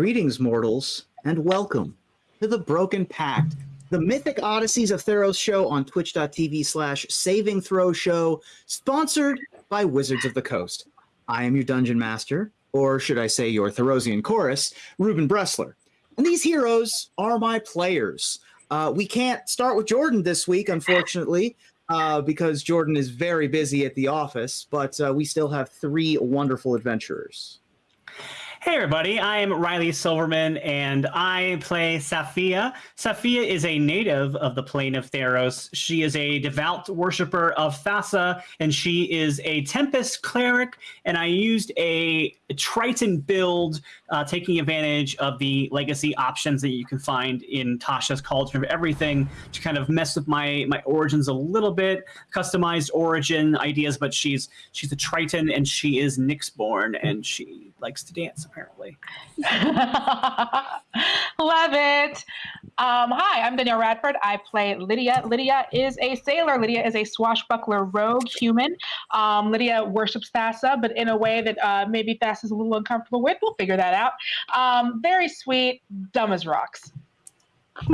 Greetings, mortals, and welcome to the Broken Pact, the Mythic Odysseys of Theros show on twitch.tv slash saving throw show, sponsored by Wizards of the Coast. I am your dungeon master, or should I say your Therosian chorus, Ruben Bressler. And these heroes are my players. Uh, we can't start with Jordan this week, unfortunately, uh, because Jordan is very busy at the office, but uh, we still have three wonderful adventurers. Hey everybody, I'm Riley Silverman and I play Safiya. Safiya is a native of the plane of Theros. She is a devout worshiper of Thassa and she is a Tempest cleric and I used a Triton build uh, taking advantage of the legacy options that you can find in Tasha's Cauldron of Everything to kind of mess with my my origins a little bit, customized origin ideas, but she's she's a Triton and she is Nyxborn and she likes to dance apparently. Love it. Um, hi, I'm Danielle Radford. I play Lydia. Lydia is a sailor. Lydia is a swashbuckler rogue human. Um, Lydia worships Thassa, but in a way that uh, maybe Thassa is a little uncomfortable with. We'll figure that out. Um, very sweet, dumb as rocks.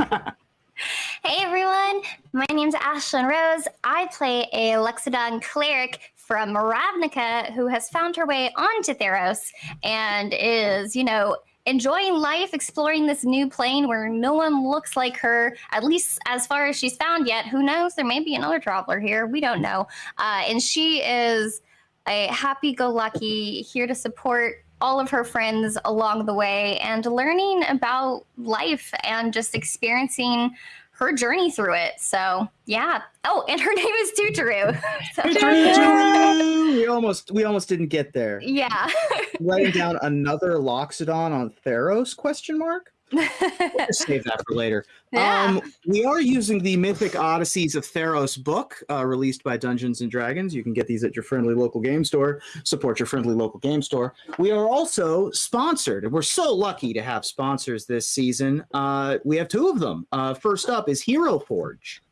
Hey everyone, my name's Ashlyn Rose. I play a Loxodon cleric from Ravnica who has found her way onto Theros and is, you know, enjoying life, exploring this new plane where no one looks like her, at least as far as she's found yet. Who knows? There may be another traveler here. We don't know. Uh, and she is a happy go lucky, here to support all of her friends along the way and learning about life and just experiencing her journey through it. So yeah. Oh, and her name is Tutoru. so, we almost we almost didn't get there. Yeah. Writing down another Loxodon on Theros question mark? We'll save that for later. Yeah. Um, we are using the Mythic Odysseys of Theros book, uh, released by Dungeons and Dragons. You can get these at your friendly local game store. Support your friendly local game store. We are also sponsored, and we're so lucky to have sponsors this season. Uh, we have two of them. Uh, first up is Hero Forge.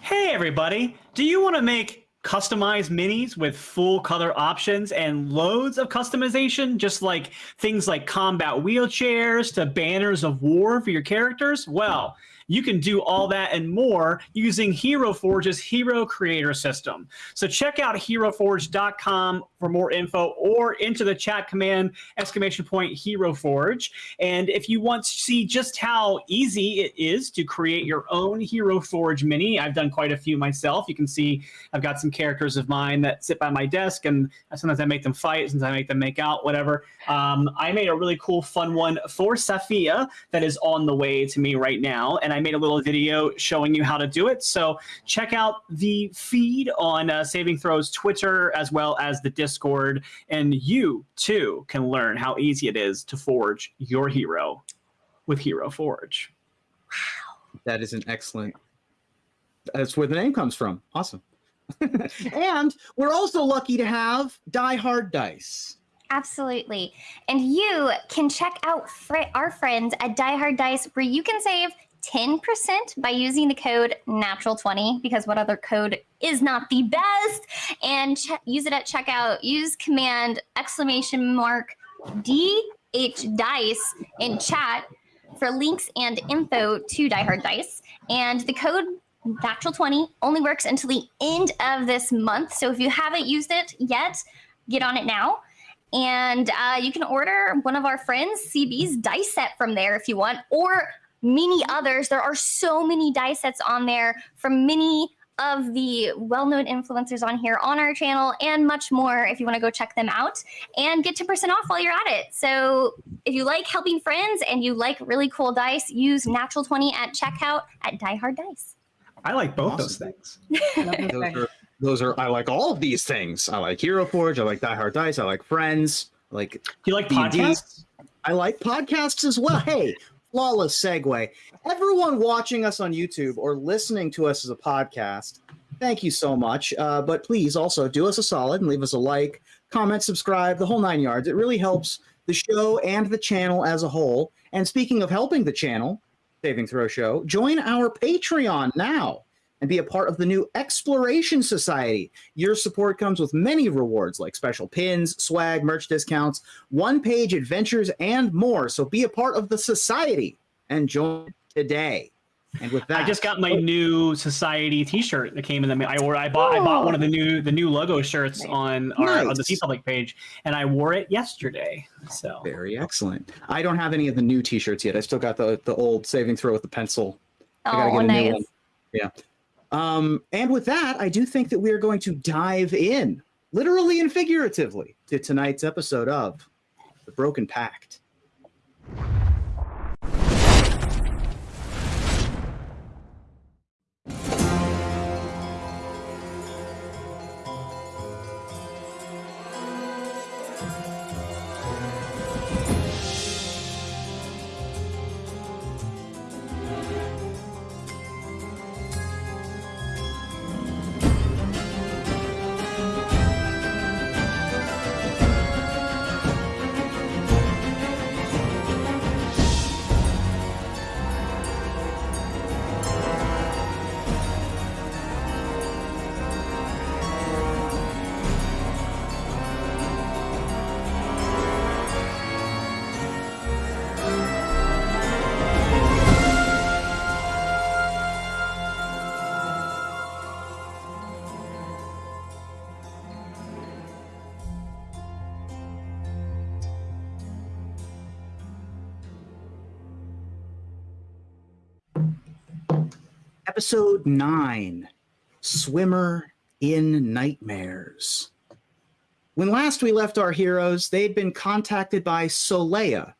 Hey, everybody! Do you want to make customized minis with full color options and loads of customization, just like things like combat wheelchairs to banners of war for your characters? Well, you can do all that and more using Hero Forge's Hero Creator System. So check out heroforge.com for more info or into the chat command exclamation point Hero Forge. And if you want to see just how easy it is to create your own Hero Forge mini, I've done quite a few myself. You can see I've got some characters of mine that sit by my desk and sometimes I make them fight, sometimes I make them make out, whatever. Um, I made a really cool, fun one for Safiya that is on the way to me right now. And made a little video showing you how to do it. So check out the feed on uh, Saving Throws Twitter as well as the Discord, and you too can learn how easy it is to forge your hero with Hero Forge. Wow, that is an excellent. That's where the name comes from. Awesome. and we're also lucky to have Die Hard Dice. Absolutely. And you can check out fr- our friends at Die Hard Dice, where you can save 10% by using the code natural20 because what other code is not the best? And ch- use it at checkout. Use command exclamation mark dh dice in chat for links and info to die hard dice. And the code natural 20 only works until the end of this month. So if you haven't used it yet get on it now. And uh, you can order one of our friends cb's dice set from there if you want or many others. There are so many die sets on there from many of the well-known influencers on here on our channel and much more if you want to go check them out and get 10% off while you're at it. So if you like helping friends and you like really cool dice, use natural 20 at checkout at Die Hard Dice. I like both awesome. those things. those, are, those are I like all of these things. I like Hero Forge, I like Die Hard Dice, I like Friends, I like Do you like D&D. podcasts? I like podcasts as well. Hey, flawless segue. Everyone watching us on YouTube or listening to us as a podcast, thank you so much. Uh, but please also do us a solid and leave us a like, comment, subscribe, the whole nine yards. It really helps the show and the channel as a whole. And speaking of helping the channel, Saving Throw Show, join our Patreon now. And be a part of the new Exploration Society. Your support comes with many rewards like special pins, swag, merch discounts, one page adventures, and more. So be a part of the society and join today. And with that, I just got my oh. new society T-shirt that came in the mail. I wore. I bought. I bought oh. one of the new the new logo shirts on our on the Nice. TeePublic page, and I wore it yesterday. So very excellent. I don't have any of the new T-shirts yet. I still got the the old saving throw with the pencil. I gotta Oh, get a new nice. one. Yeah. Um, and with that, I do think that we are going to dive in, literally and figuratively, to tonight's episode of The Broken Pact. Episode 9 Swimmer in Nightmares. When last we left our heroes, they'd been contacted by Solea,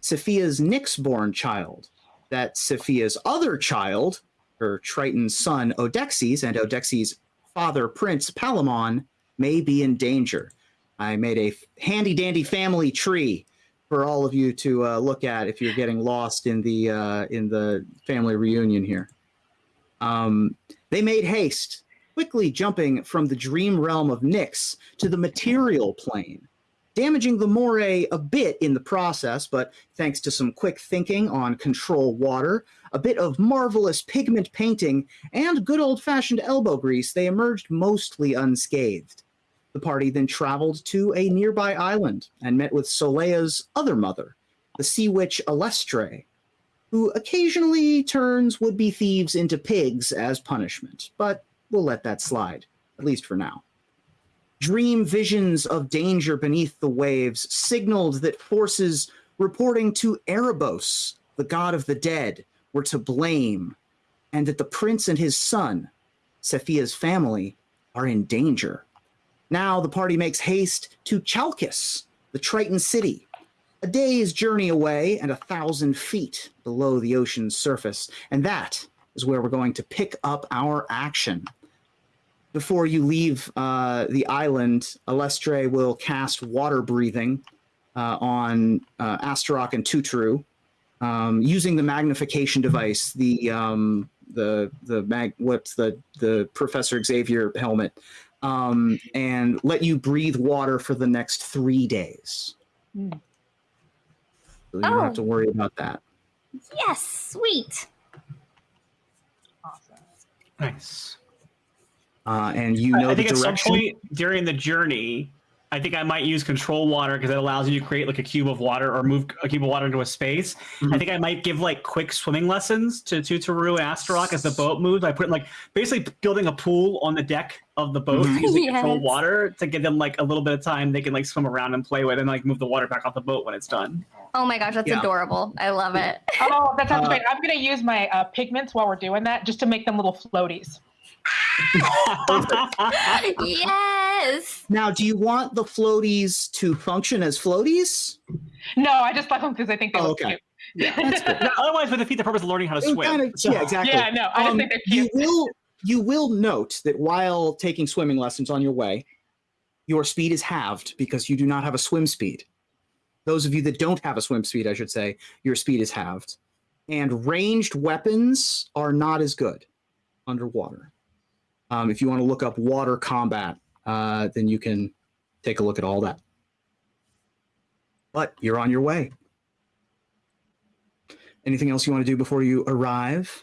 Sophia's Nyx-born child, that Sophia's other child, her Triton son Odexes, and Odexes' father Prince Palamon, may be in danger. I made a handy dandy family tree for all of you to uh, look at if you're getting lost in the uh, in the family reunion here. Um, they made haste, quickly jumping from the dream realm of Nyx to the material plane, damaging the moray a bit in the process, but thanks to some quick thinking on control water, a bit of marvelous pigment painting, and good old fashioned elbow grease, they emerged mostly unscathed. The party then traveled to a nearby island and met with Solea's other mother, the sea witch Alestre, who occasionally turns would be thieves into pigs as punishment, but we'll let that slide, at least for now. Dream visions of danger beneath the waves signaled that forces reporting to Erebos, the god of the dead, were to blame, and that the prince and his son, Sephia's family, are in danger. Now the party makes haste to Chalcis, the Triton city, a day's journey away and a thousand feet below the ocean's surface. And that is where we're going to pick up our action. Before you leave uh, the island, Alestre will cast water breathing uh, on uh, and Tutru um, using the magnification device, the um, the the mag what's the the Professor Xavier helmet, um, and let you breathe water for the next three days. Hmm. So you don't have Oh. to worry about that. Yes, sweet. Awesome. nice. Uh, and you know I the think at some direction. point during the journey, I think I might use control water because it allows you to create like a cube of water or move a cube of water into a space. Mhm. I think I might give like quick swimming lessons to Tutaru and Astaroth as the boat moves. I put like basically building a pool on the deck of the boat Mhm. using control water to give them like a little bit of time they can like swim around and play with and like move the water back off the boat when it's done. Oh my gosh, that's Yeah. adorable. I love it. Oh, that sounds Uh, great. I'm going to use my uh, pigments while we're doing that just to make them little floaties. yes. Now, do you want the floaties to function as floaties? No, I just love them because I think they Oh, look okay. cute. That's good. No, Otherwise, would defeat the purpose of learning how to It swim. kind of- yeah, exactly. Yeah, no, I just Um, think they're cute. you will you will note that while taking swimming lessons on your way, your speed is halved because you do not have a swim speed. Those of you that don't have a swim speed, I should say, your speed is halved. And ranged weapons are not as good underwater. Um, if you want to look up water combat, uh, then you can take a look at all that. But you're on your way. Anything else you want to do before you arrive?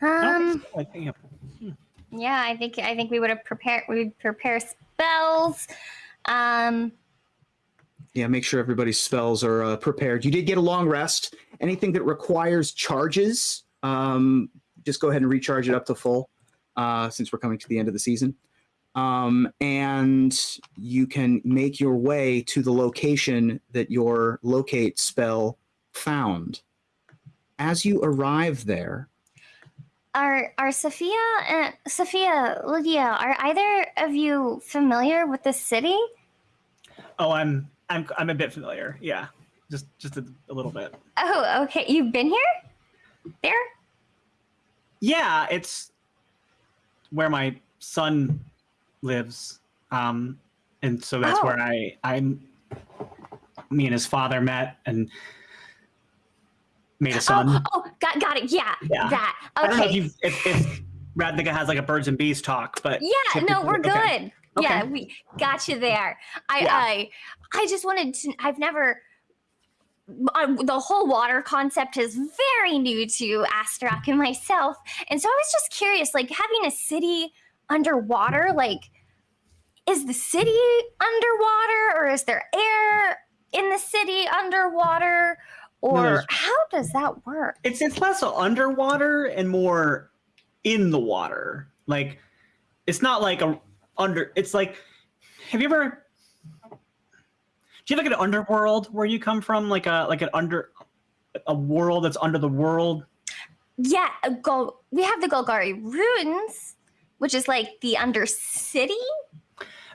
Um. think so. I think- yeah. Yeah, I think I think we would have prepared. We would prepare spells. Um. Yeah, make sure everybody's spells are uh, prepared. You did get a long rest. Anything that requires charges, um, just go ahead and recharge it up to full, uh, since we're coming to the end of the season. Um, and you can make your way to the location that your locate spell found. As you arrive there, Are are Sophia and Sophia Lydia? Are either of you familiar with this city? Oh, I'm I'm I'm a bit familiar. Yeah, just just a, a little bit. Oh, okay. You've been here. There. Yeah, it's where my son lives, um, and so that's Oh. where I I'm. Me and his father met and made a son. Oh, oh, got got it. Yeah, Yeah. that. I don't know if Okay. you if, if Ravnica has like a birds and bees talk, but Yeah, no, we're good. Okay. Yeah, we got you there. I Yeah. I I just wanted to I've never uh, the whole water concept is very new to Astarock and myself. And so I was just curious like having a city underwater like is the city underwater or is there air in the city underwater or there's- how does that work? it's it's less underwater and more in the water. Like it's not like a under. It's like have you ever? Do you have like an underworld where you come from? Like a like an under a world that's under the world. Yeah, uh, Gol- we have the Golgari ruins, which is like the undercity.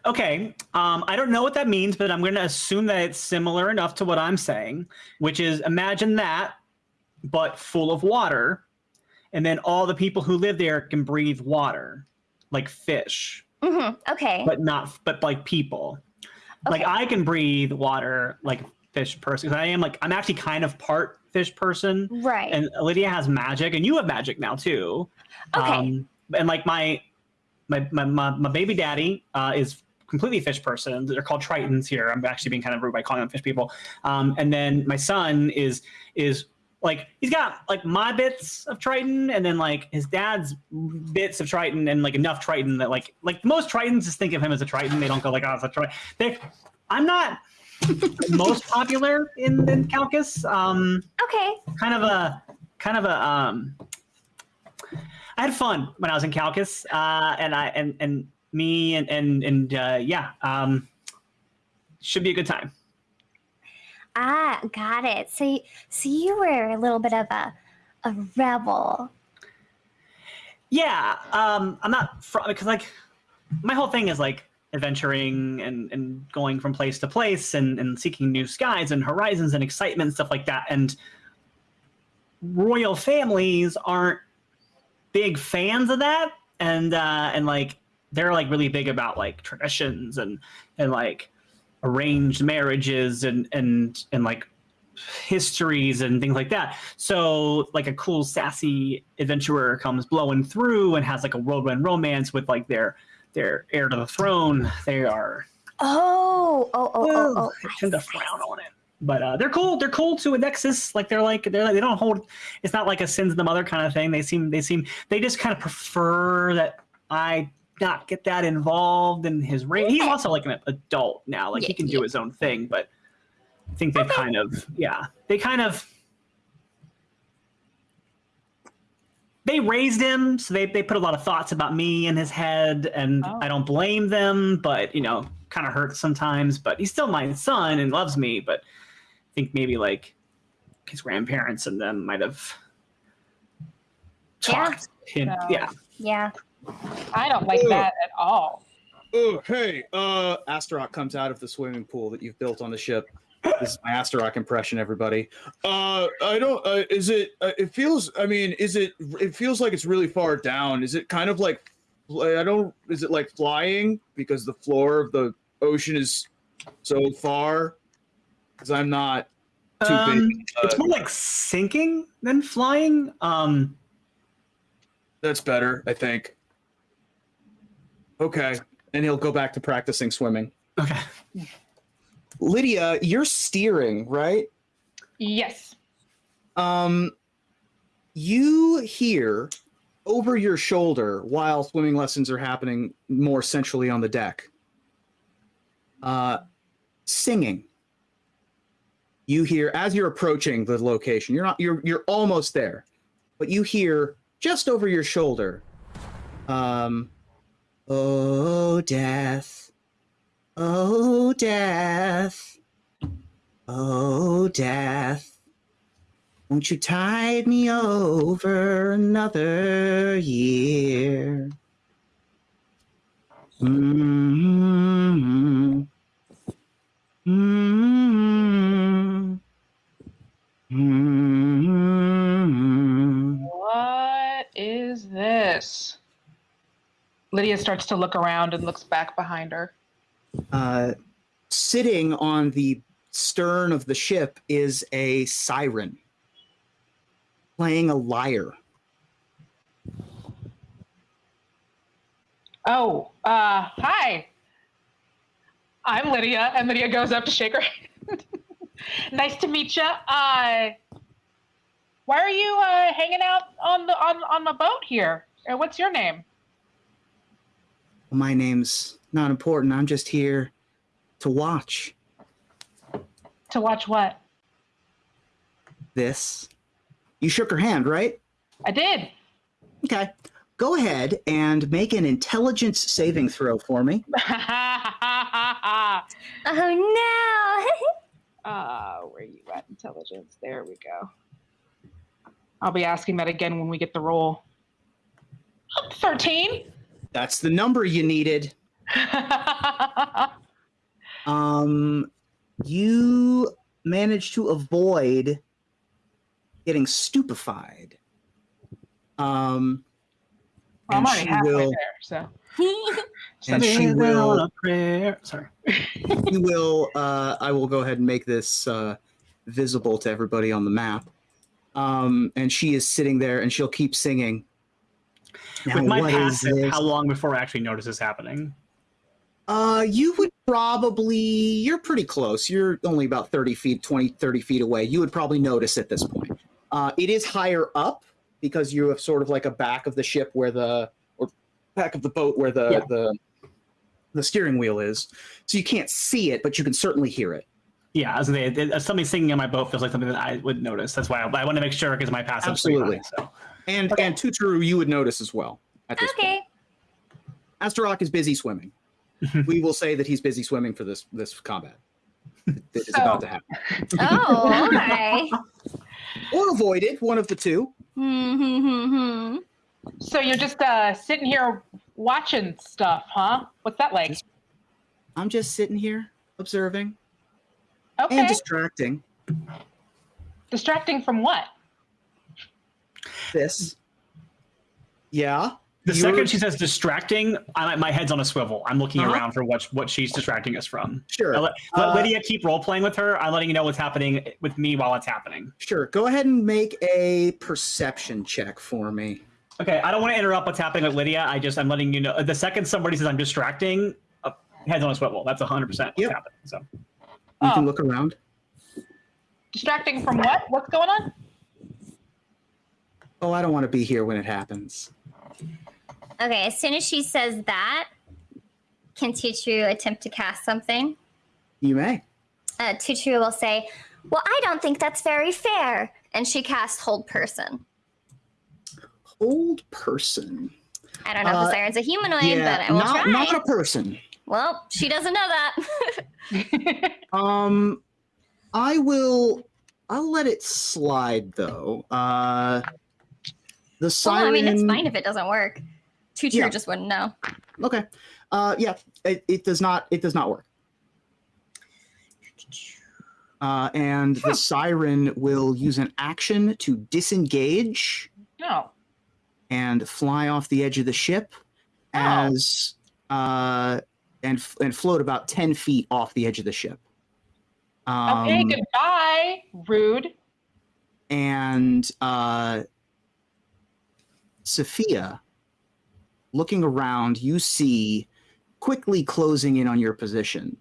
Okay, um, I don't know what that means, but I'm going to assume that it's similar enough to what I'm saying, which is imagine that, but full of water, and then all the people who live there can breathe water, like fish. hmm Okay. but not but like people. Like I can breathe water like fish person. I am like I'm actually kind of part fish person, right. and Lydia has magic, and you have magic now too. Okay. Um, and like my my my my, my baby daddy uh, is completely fish person. They're called tritons here. I'm actually being kind of rude by calling them fish people. Um, and then my son is is like he's got like my bits of triton and then like his dad's bits of triton and like enough triton that like like most tritons just think of him as a triton they don't go like oh it's a triton they i'm not most popular in, in Chalcis um okay. kind of a kind of a um I had fun when I was in Chalcis, uh, and I and and me and and and uh, yeah, um, should be a good time. Ah, got it. So, so you were a little bit of a a rebel. Yeah, um, I'm not fr- because like my whole thing is like adventuring and and going from place to place and and seeking new skies and horizons and excitement and stuff like that. And royal families aren't big fans of that, and uh, and like they're like really big about like traditions and and like arranged marriages and and and like histories and things like that. So like a cool sassy adventurer comes blowing through and has like a whirlwind romance with like their their heir to the throne. They are Oh, oh, oh, oh, oh. Tend to frown on it. But uh, they're cool. They're cool to a nexus. Like they're like they're like, they don't hold. It's not like a sins of the mother kind of thing. They seem they seem they just kind of prefer that I not get that involved in his reign. He's also like an adult now. Like he Yeah, can do yeah. his own thing. But I think they've Okay. kind of yeah they kind of they raised him so they, they put a lot of thoughts about me in his head and Oh. i don't blame them but you know kind of hurts sometimes but he's still my son and loves me but i think maybe like his grandparents and them might have Yeah. talked him No. yeah Yeah. I don't like Ugh. that at all. Oh, hey, uh, Astarock comes out of the swimming pool that you've built on the ship. This is my Astarock impression, everybody. Uh, I don't. Uh, is it? Uh, it feels. I mean, is it? It feels like it's really far down. Is it kind of like? I don't. Is it like flying because the floor of the ocean is so far? Because I'm not too Um, big. it's Uh, more like sinking than flying um that's better, I think. Okay, and he'll go back to practicing swimming. okay Lydia, you're steering, right? Yes. Um, you hear over your shoulder while swimming lessons are happening more centrally on the deck. Uh, singing. You hear as you're approaching the location. You're not. You're you're almost there, but you hear just over your shoulder. Um, oh death, oh death, oh death. Won't you tide me over another year? Mm-hmm. Mm-hmm. Mm-hmm. What is this? Lydia starts to look around and looks back behind her. Uh, sitting on the stern of the ship is a siren playing a lyre. Oh, uh, hi. I'm Lydia, and Lydia goes up to shake her hand. nice to meet you. Uh, why are you uh, hanging out on the on on the boat here? Uh, what's your name? My name's not important. I'm just here to watch To watch what? this. You shook her hand, right? I did. Okay. Go ahead and make an intelligence saving throw for me. Oh no! uh, where you at? Intelligence. There we go. I'll be asking that again when we get the roll. Thirteen. That's the number you needed. Um, you managed to avoid getting stupefied. Um, I'm and already she halfway will, there, so. and she will, a prayer. Sorry. she will. Uh, I will go ahead and make this uh, visible to everybody on the map. Um, and she is sitting there, and she'll keep singing. Now, With my passive, how long before I actually notice this happening? Uh, you would probably, you're pretty close. You're only about 30 feet, 20, 30 feet away. You would probably notice at this point. Uh, it is higher up because you have sort of like a back of the ship where the, or back of the boat where the, Yeah. the, the steering wheel is. So you can't see it, but you can certainly hear it. Yeah, as they, somebody singing on my boat feels like something that I would notice. That's why I, I want to make sure because my passive. Absolutely. So. And, Okay. and Tuturu, you would notice as well at this point. okay. Astarock is busy swimming. we will say that he's busy swimming for this, this combat that is So- about to happen. Oh, okay. Or avoid it, one of the two. Hmm, hmm, hmm, hmm. So you're just uh, sitting here watching stuff, huh? What's that like? Just- I'm just sitting here observing Okay. and distracting Distracting from what? This. Yeah. The You're- second she says distracting, I, my head's on a swivel. I'm looking Uh-huh. around for what what she's distracting us from. Sure. I let, let Uh, Lydia keep role playing with her. I'm letting you know what's happening with me while it's happening. Sure. Go ahead and make a perception check for me. Okay, I don't want to interrupt what's happening with Lydia. I just I'm letting you know. The second somebody says I'm distracting, uh, heads on a swivel. That's 100 percent what's Yep. happening. So You Oh. can look around. Distracting from what? What's going on? Oh, I don't want to be here when it happens. Okay, as soon as she says that, can Tutu attempt to cast something? You may. Uh, Tutu will say, Well, I don't think that's very fair. And she casts Hold Person. Hold person. I don't know if Uh, the siren's a humanoid, yeah, but I will not, try. not a person. Well, she doesn't know that. Um, I will. I'll let it slide though. Uh, the siren. well. I mean, it's fine if it doesn't work. Tutu Yeah. just wouldn't know. Okay. Uh, yeah, it, it does not. It does not work. Uh, and the siren will use an action to disengage no. and fly off the edge of the ship, Oh. as uh, and and float about ten feet off the edge of the ship. Um, Okay, goodbye. Rude. and uh, Sophia, looking around, you see quickly closing in on your position.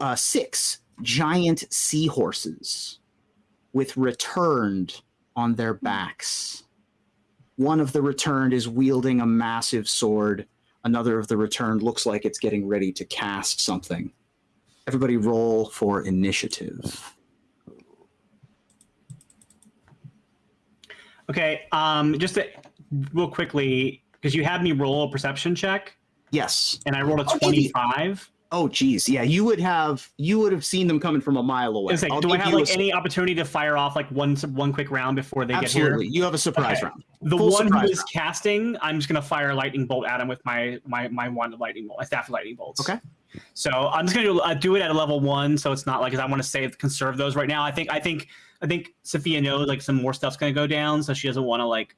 Uh, six giant seahorses with returned on their backs, One of the returned is wielding a massive sword. Another of the returned looks like it's getting ready to cast something. Everybody roll for initiative. Okay, um, just to, real quickly, because you had me roll a perception check, Yes. and I rolled a Oh, twenty-five. Oh, geez. Yeah, you would have you would have seen them coming from a mile away. Like, do I have you a like any opportunity to fire off like one one quick round before they Absolutely. get here? Absolutely. You have a surprise Okay. round. The Full one who is round. casting, I'm just gonna fire a lightning bolt at him with my my my wand of lightning bolt, my staff of lightning bolts. Okay. So I'm just gonna do, uh, do it at a level one, so it's not like I want to save conserve those right now. I think I think I think Sophia knows like some more stuff's gonna go down, so she doesn't want to like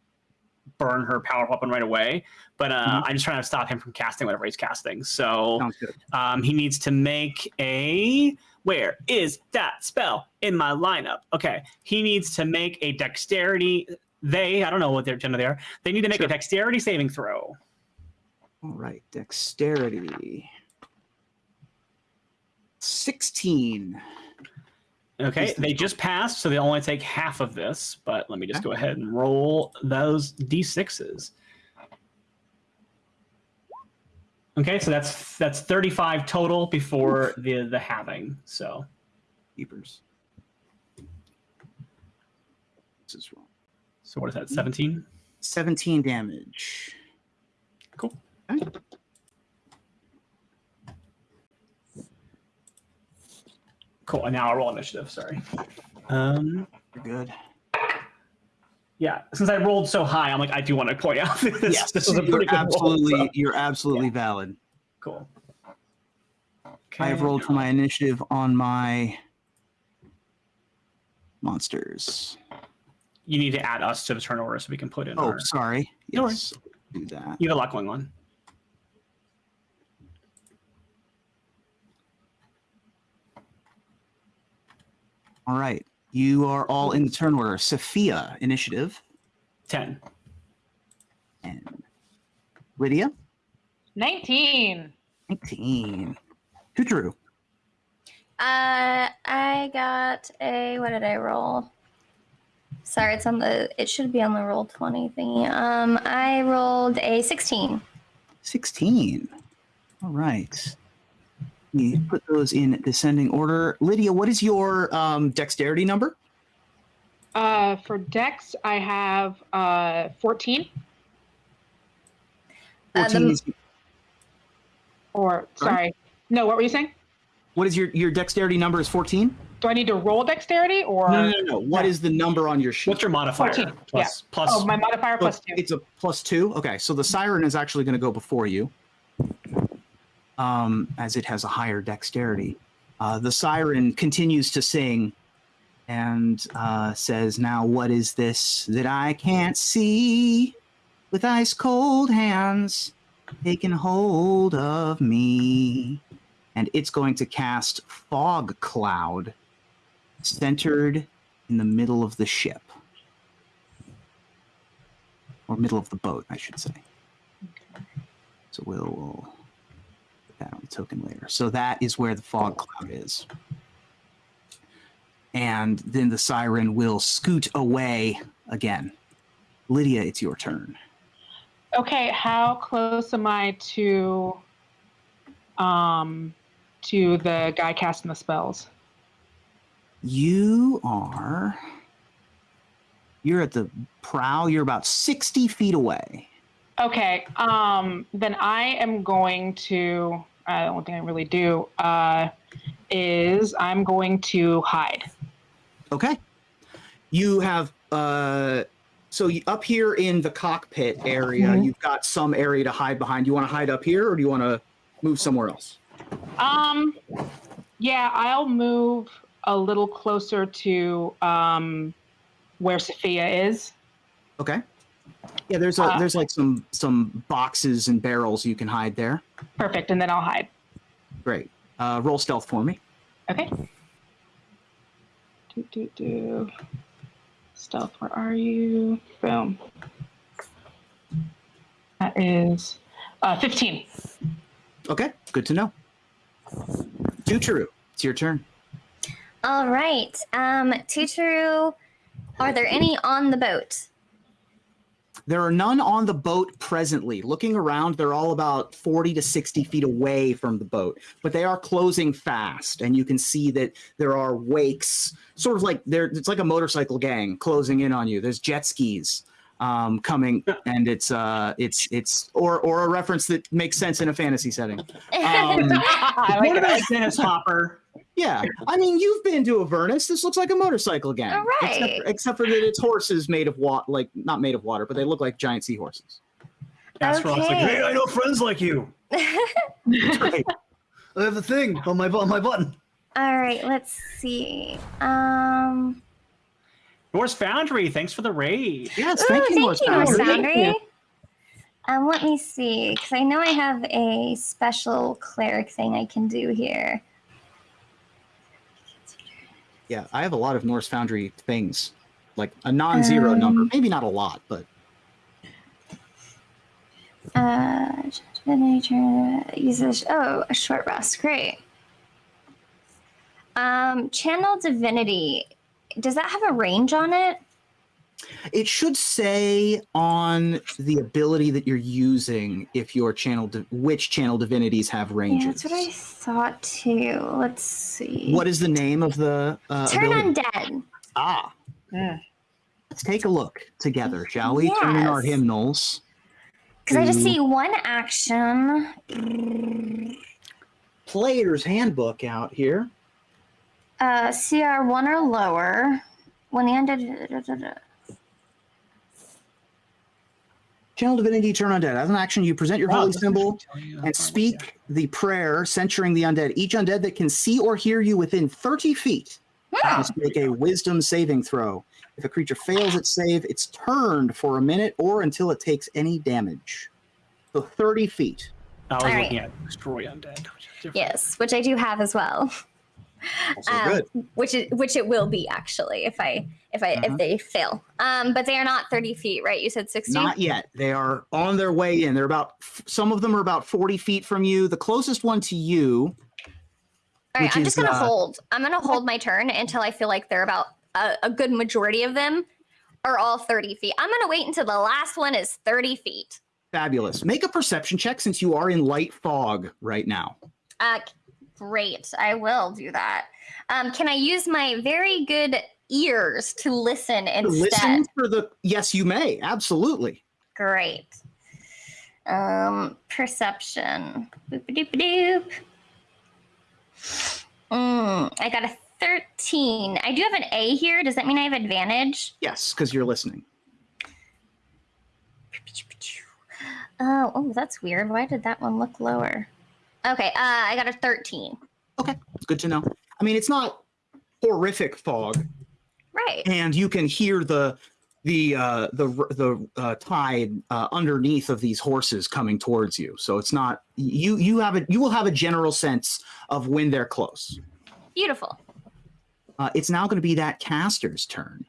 burn her power weapon right away. But uh, Mhm. I'm just trying to stop him from casting whatever he's casting. So um, he needs to make a. Where is that spell in my lineup? Okay, he needs to make a dexterity. They, I don't know what their gender they are. They need to make Sure. a dexterity saving throw. All right, dexterity. 16. Okay, they just passed, so they only take half of this. But let me just go ahead and roll those d6s. Okay, so that's that's 35 total before the the halving. So Keepers. This is wrong. so what is that? 17. 17 damage. Cool. Okay. Cool. And now I roll initiative. Sorry. Um. You're good. Yeah, since I rolled so high, I'm like, I do want to point out this. yes, this was a you're pretty good absolutely roll. so- you're absolutely valid. Cool. I have rolled for my initiative on my monsters. You need to add us to the turn order so we can put in. Oh, our, sorry. No Yes, do that. you have a lot going on. All right. You are all in the turn order. Sophia, initiative. Ten. And Lydia, 19. 19. Tutru, Uh, I got a. What did I roll? Sorry, it's on the. It should be on the roll twenty thingy. Um, I rolled a sixteen. 16. All right. We put those in descending order. Lydia, what is your um, dexterity number? Uh, for Dex, I have uh, 14. Uh, 14 the- is, Or, Sorry? sorry. No, what were you saying? what is your, your dexterity number is 14? Do I need to roll dexterity or? No, no, no, no. What is the number on your sheet? What's your modifier? 14, Plus, plus Oh, my modifier Oh, plus two. It's a plus two. Okay, so the siren is actually going to go before you, um, as it has a higher dexterity. Uh, the siren continues to sing and uh, says, "Now, what is this that I can't see? With ice cold hands taking hold of me." And it's going to cast fog cloud, centered in the middle of the ship or middle of the boat, I should say. So we'll, that on the token later. So that is where the fog cloud is. And then the siren will scoot away again. Lydia, it's your turn. Okay, how close am I to um to the guy casting the spells? You are. You're at the prow. You're about 60 feet away. Okay, um then I am going to uh, the only thing I really do uh is I'm going to hide. Okay. You have uh so up here in the cockpit area, Mhm. you've got some area to hide behind. You want to hide up here or do you want to move somewhere else? Um yeah, I'll move a little closer to um where Sophia is. Okay. Yeah, there's a Uh, there's like some some boxes and barrels you can hide there. Perfect, and then I'll hide. Great. Uh, roll stealth for me. Okay. Do, do, do. Stealth, where are you? Boom. That is uh, 15. Okay, good to know. Tuturu, it's your turn. All right. Um, Tutoru, are there any on the boat? There are none on the boat presently. Looking around, they're all about 40 to 60 feet away from the boat, but they are closing fast. And you can see that there are wakes, sort of like there, it's like a motorcycle gang closing in on you. There's jet skis um, coming, and it's uh, it's it's or or a reference that makes sense in a fantasy setting. Um, like what about Dennis Hopper? Yeah, I mean, you've been to Avernus. This looks like a motorcycle gang, All right. except, except for that it's horses made of water, like not made of water, but they look like giant seahorses. Astronaut's like, hey, I know friends like you. Great. I have a thing on my on my button. All right, let's see. Um, Norse Foundry, thanks for the raid. Yes, ooh, thank you, thank Norse you, Norse Foundry. Foundry. Um, let me see, because I know I have a special cleric thing I can do here. Yeah, I have a lot of Norse Foundry things, like a non-zero Um, number. Maybe not a lot, but Uh, nature uses oh a short rest. Great. Um, channel divinity. Does that have a range on it? It should say on the ability that you're using if your channel, di- which channel divinities have ranges. Yeah, that's what I thought too. Let's see. What is the name of the uh, Turn ability? undead. Ah, Mm. let's take a look together, shall we? Turn in our hymnals. Because I just see one action. Player's handbook out here. Uh, CR one or lower. When the undead. Channel divinity, turn undead. As an action, you present your Wow, holy symbol actually- and speak the prayer censuring the undead. Each undead that can see or hear you within 30 feet must make a wisdom saving throw. If a creature fails its save, it's turned for a minute or until it takes any damage. So 30 feet. I was All right. looking at Destroy Undead. which is. Yes, which I do have as well. Um, which is which it will be actually if I if I Mhm. if they fail. Um, but they are not thirty feet, right? You said sixty. Not yet. They are on their way in. They're about, some of them are about 40 feet from you. The closest one to you, All right, I'm just gonna uh, hold. I'm gonna hold my turn until I feel like they're about a, a good majority of them are all thirty feet. I'm gonna wait until the last one is thirty feet. fabulous. Make a perception check since you are in light fog right now. Uh, great. I will do that. Um, can I use my very good ears to listen instead? Listen for the, yes, you may. Absolutely. Great. Um, perception. Boop doop doop. Mm, I got a 13. I do have an A here. Does that mean I have advantage? Yes, because you're listening. Oh, oh, that's weird. Why did that one look lower? Okay, uh, I got a 13. It's good to know. I mean, it's not horrific fog, Right. and you can hear the the uh, the the uh, tide uh, underneath of these horses coming towards you. So it's not you. You have a you will have a general sense of when they're close. Beautiful. Uh, it's now going to be that caster's turn.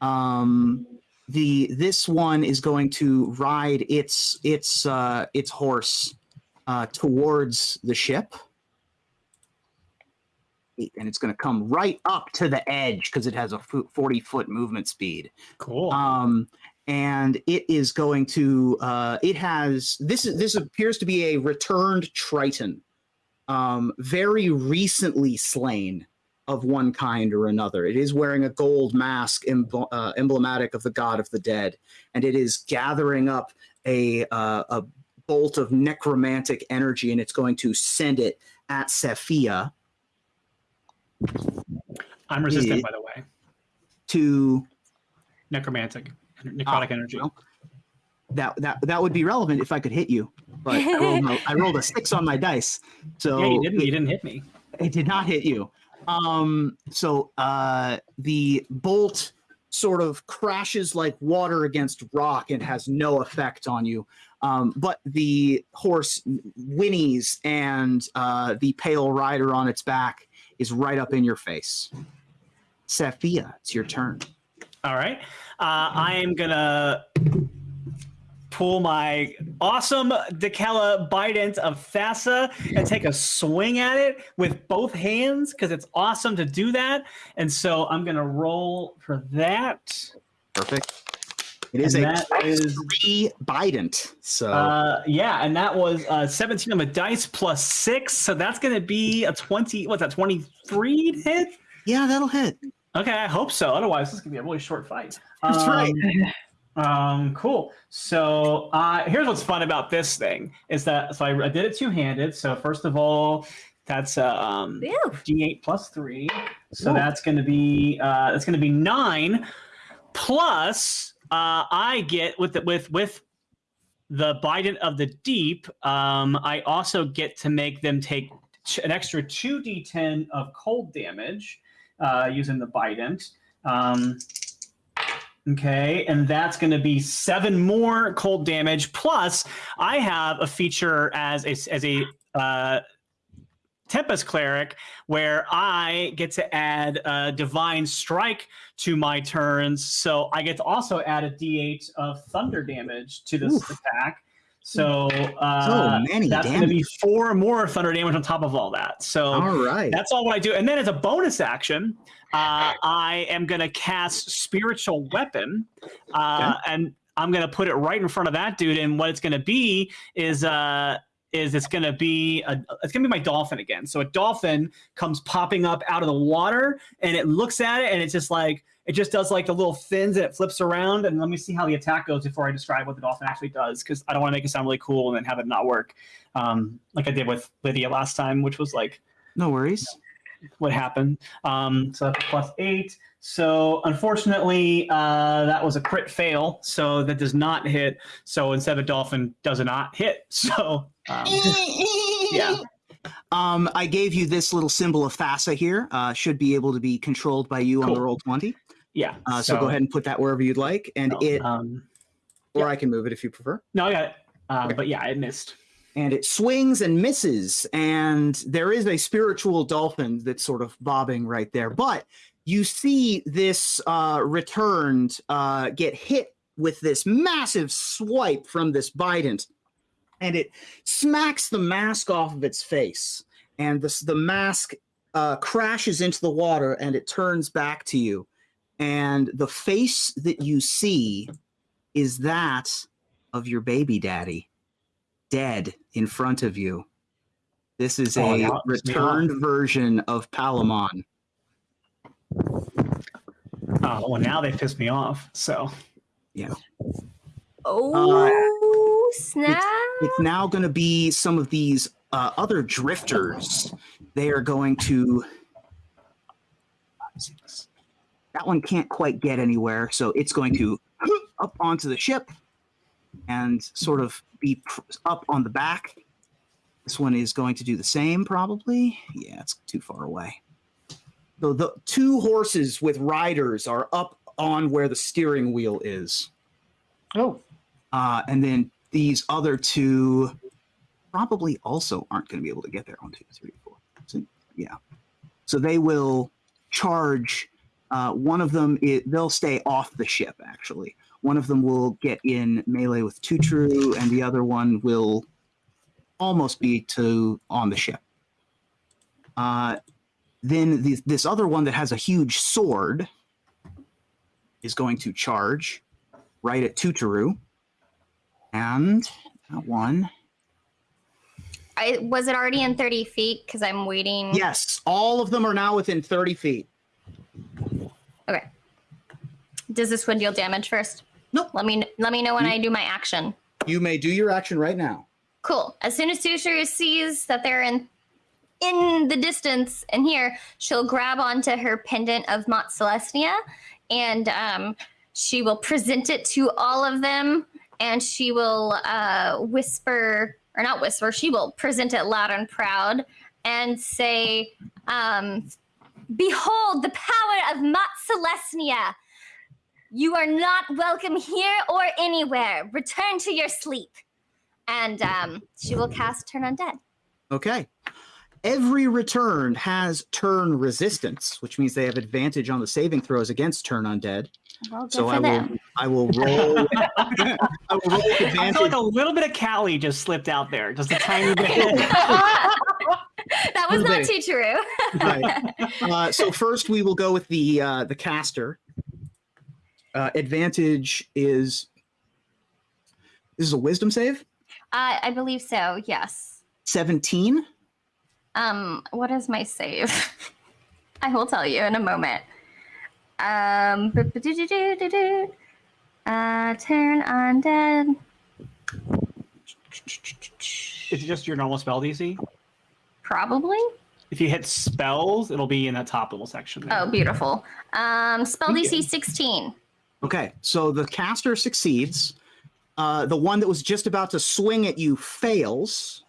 Um, the this one is going to ride its its uh, its horse uh, towards the ship, and it's going to come right up to the edge because it has a forty foot movement speed. Cool. Um, and it is going to. Uh, it has this. is This appears to be a returned Triton, um, very recently slain of one kind or another. It is wearing a gold mask embl- uh, emblematic of the god of the dead, and it is gathering up a uh, a bolt of necromantic energy, and it's going to send it at Sephia I'm resistant, it- by the way. to Necromantic, necrotic Ah, energy. well, that that that would be relevant if I could hit you, but I rolled, a, I rolled a six on my dice, so yeah, you didn't. it, You didn't hit me. it did not hit you. Um, so uh, the bolt sort of crashes like water against rock and has no effect on you. Um, but the horse whinnies, and uh, the pale rider on its back is right up in your face. Sephia, it's your turn. All right. Uh, I am gonna pull my awesome Dekella Bident of Thassa and take a swing at it with both hands because it's awesome to do that. And so I'm gonna roll for that. Perfect. It is And a that plus is- three Bident. So Uh, yeah, and that was uh, 17 on the dice plus six, so that's going to be a 20. What's that? 23 hit. yeah, that'll hit. Okay, I hope so. Otherwise, this is going to be a really short fight. That's right. Um, cool. So uh, here's what's fun about this thing is that so I, I did it two handed. So first of all, that's uh, um, Ew. d8 plus three. So Ooh. that's going to be uh, that's going to be nine. Plus, uh, I get with the, with with the Bident of the Deep. Um, I also get to make them take an extra two d10 of cold damage uh, using the Bident. Um, Okay, and that's going to be seven more cold damage. Plus, I have a feature as a as a uh, Tempest cleric where I get to add a divine strike to my turns, so I get to also add a D8 of thunder damage to this Oof. attack. So, uh, So many that's going to be four more thunder damage on top of all that. So All right. that's all what I do. And then as a bonus action, uh, I am going to cast Spiritual Weapon, uh, and I'm going to put it right in front of that dude. And what it's going to be is uh, is it's going to be a, it's going to be my dolphin again. So a dolphin comes popping up out of the water, and it looks at it, and it's just like it just does like the little fins, and it flips around. And let me see how the attack goes before I describe what the dolphin actually does, because I don't want to make it sound really cool and then have it not work, um, like I did with Lydia last time, which was like no worries. What happened. Um, so that's plus eight. So unfortunately, uh, that was a crit fail. So that does not hit. So instead of dolphin, does not hit. So um, yeah, Um, I gave you this little symbol of Thassa here. Uh, should be able to be controlled by you on the roll twenty. yeah. Uh, so, go ahead and put that wherever you'd like, and it, Um, or yeah. I can move it if you prefer. no, I got it. Uh, Okay. But yeah, it missed. And it swings and misses and there is a spiritual dolphin that's sort of bobbing right there. But you see this uh, returned uh, get hit with this massive swipe from this bident and it smacks the mask off of its face and this, the mask uh, crashes into the water and it turns back to you. And the face that you see is that of your baby daddy dead in front of you. This is Oh, a that pissed me returned version of Palamon. Oh, well, now they pissed me off. So yeah. Oh, snap. It's now going to be some of these uh, other drifters. They are going to. That one can't quite get anywhere, so it's going to up onto the ship and sort of be pr- up on the back. This one is going to do the same, probably. Yeah, it's too far away. The, the two horses with riders are up on where the steering wheel is. Oh, Uh, and then these other two probably also aren't going to be able to get there. One, two, three, four. So, yeah. So they will charge. Uh, one of them, they'll stay off the ship, actually. One of them will get in melee with Tuturu, and the other one will almost be to on the ship. Uh, then the, this other one that has a huge sword is going to charge right at Tuturu. And that one. I, was it already in 30 feet? Because I'm waiting. Yes, all of them are now within 30 feet. Okay. Does this one deal damage first? Nope. Let me let me know when I do my action. You may do your action right now. Cool. As soon as Susuru sees that they're in in the distance and here, she'll grab onto her pendant of Mont Celestia and um, she will present it to all of them and she will uh, whisper, or not whisper, she will present it loud and proud and say, um, Behold the power of Mont Celestia! You are not welcome here or anywhere. Return to your sleep and um, she will cast Turn Undead. Okay. Every return has turn resistance, which means they have advantage on the saving throws against turn undead. Well, So for I will. I will roll I will roll with I feel like a little bit of Callie just slipped out there, just a tiny bit. that was not too true. Right. Uh, so first we will go with the uh, the caster. Uh, advantage is this is a wisdom save. Uh, I believe so. Yes. 17. Um, what is my save? I will tell you in a moment. Um, uh, turn undead. It's just your normal spell DC. Probably. If you hit spells, it'll be in that top little section. there. Oh, beautiful. Um, spell DC 16. Okay, so the caster succeeds. Uh, the one that was just about to swing at you fails.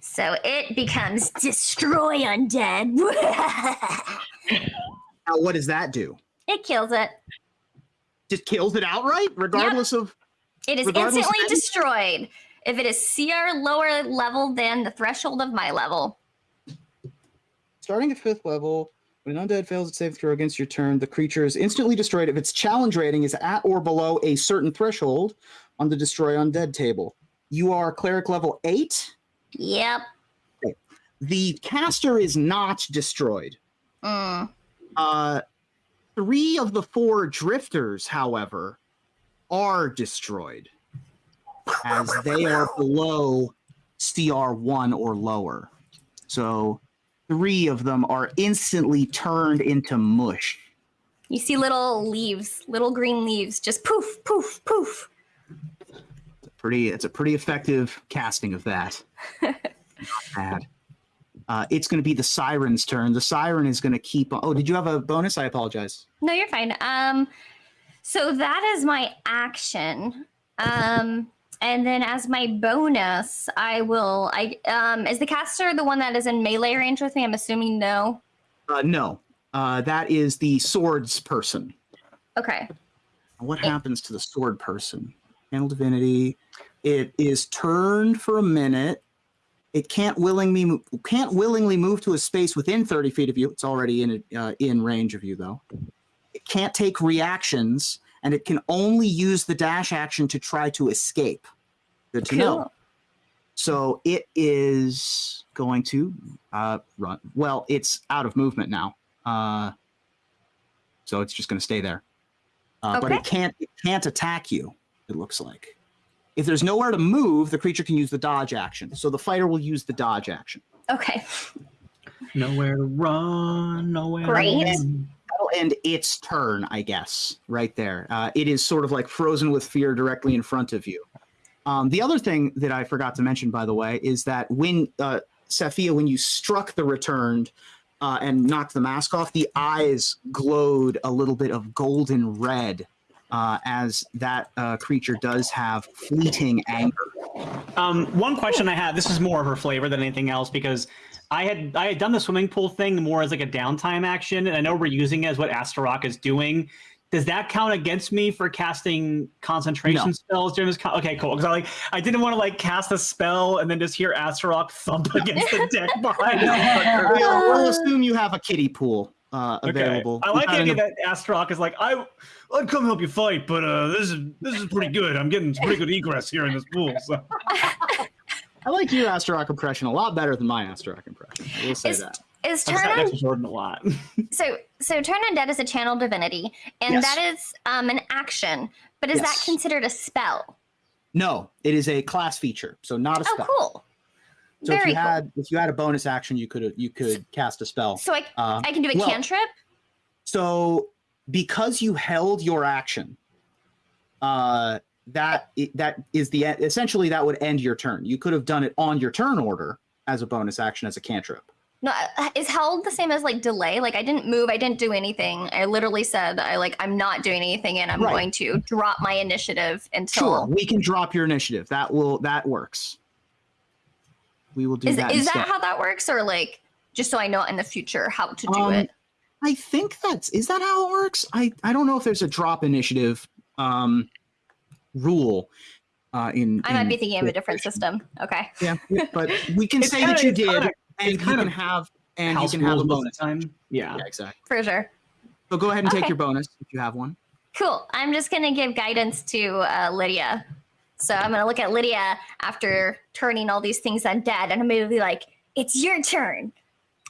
So it becomes destroy undead. Now, what does that do? it kills it. Just kills it outright, regardless of. It is instantly destroyed if it is CR lower level than the threshold of my level. Starting at fifth level, when an undead fails its save throw against your turn, the creature is instantly destroyed if its challenge rating is at or below a certain threshold on the destroy undead table. You are cleric level eight. Yep. The caster is not destroyed. Mm. Uh, three of the four drifters, however, are destroyed as they are below CR1 or lower. So three of them are instantly turned into mush. You see little leaves, little green leaves, just poof, poof, poof. It's a pretty, it's a pretty effective casting of that. Not bad. Uh, it's going to be the siren's turn. The siren is going to keep. On, oh, did you have a bonus? I apologize. No, you're fine. Um, so that is my action. Um, and then as my bonus, I will. I um, is the caster the one that is in melee range with me? I'm assuming no. Uh, no, uh, that is the swords person. Okay. What happens to the sword person? Channel divinity. It is turned for a minute. It can't willingly can't willingly move to a space within 30 feet of you. It's already in uh, in range of you though. It can't take reactions, and it can only use the dash action to try to escape. Good to know. So it is going to uh, run. Well, it's out of movement now, uh, so it's just going to stay there. Uh, But it can't it can't attack you. It looks like. If there's nowhere to move, the creature can use the dodge action. So the fighter will use the dodge action. Okay. Nowhere to run, nowhere. Great. To run. That'll end its turn, I guess, right there. Uh, it is sort of like frozen with fear directly in front of you. Um, the other thing that I forgot to mention, by the way, is that when uh, Saphia, when you struck the returned uh, and knocked the mask off, the eyes glowed a little bit of golden red, uh, as that uh, creature does have fleeting anger. Um, one question I had. This is more of her flavor than anything else because I had I had done the swimming pool thing more as like a downtime action, and I know we're using it as what Astarock is doing. Does that count against me for casting concentration No. spells during this? Con- okay, cool. Because I like I didn't want to like cast a spell and then just hear Astarock thump against the deck behind her. We'll, we'll assume you have a kiddie pool uh, Okay. available. I like the idea that Astarock is like, I, I'd come help you fight, but uh, this is this is pretty good. I'm getting pretty good egress here in this pool. So. I like your Astarock impression a lot better than my Astarock impression. I will say Is, that. Is turn on Jordan a lot. so so turn undead is a channel divinity, and Yes. that is um an action. But is Yes. that considered a spell? No, it is a class feature, so not a spell. Oh, spell. cool. So if Very you cool. had if you had a bonus action, you could you could cast a spell. So I Uh, I can do a well- cantrip. so because you held your action, uh, that that is the essentially that would end your turn. You could have done it on your turn order as a bonus action as a cantrip. No, uh, is held the same as like delay? Like I didn't move, I didn't do anything. I literally said I like I'm not doing anything, and I'm Right. going to drop my initiative until. Sure, we can drop your initiative. That will that works. We will do Is that. is that how that works, or like just so I know in the future how to do Um, it? I think that's is that how it works? I I don't know if there's a drop initiative um rule uh in I might in be thinking of a different system. Okay. Yeah, but we can say that you did kinda- and you can have and you can have a rules most of bonus. time. Yeah. Yeah, exactly. For sure. So go ahead and take your bonus if you have one. Cool. I'm just gonna give guidance to uh, Lydia. So I'm gonna look at Lydia after turning all these things undead, and I'm gonna be like, "It's your turn,"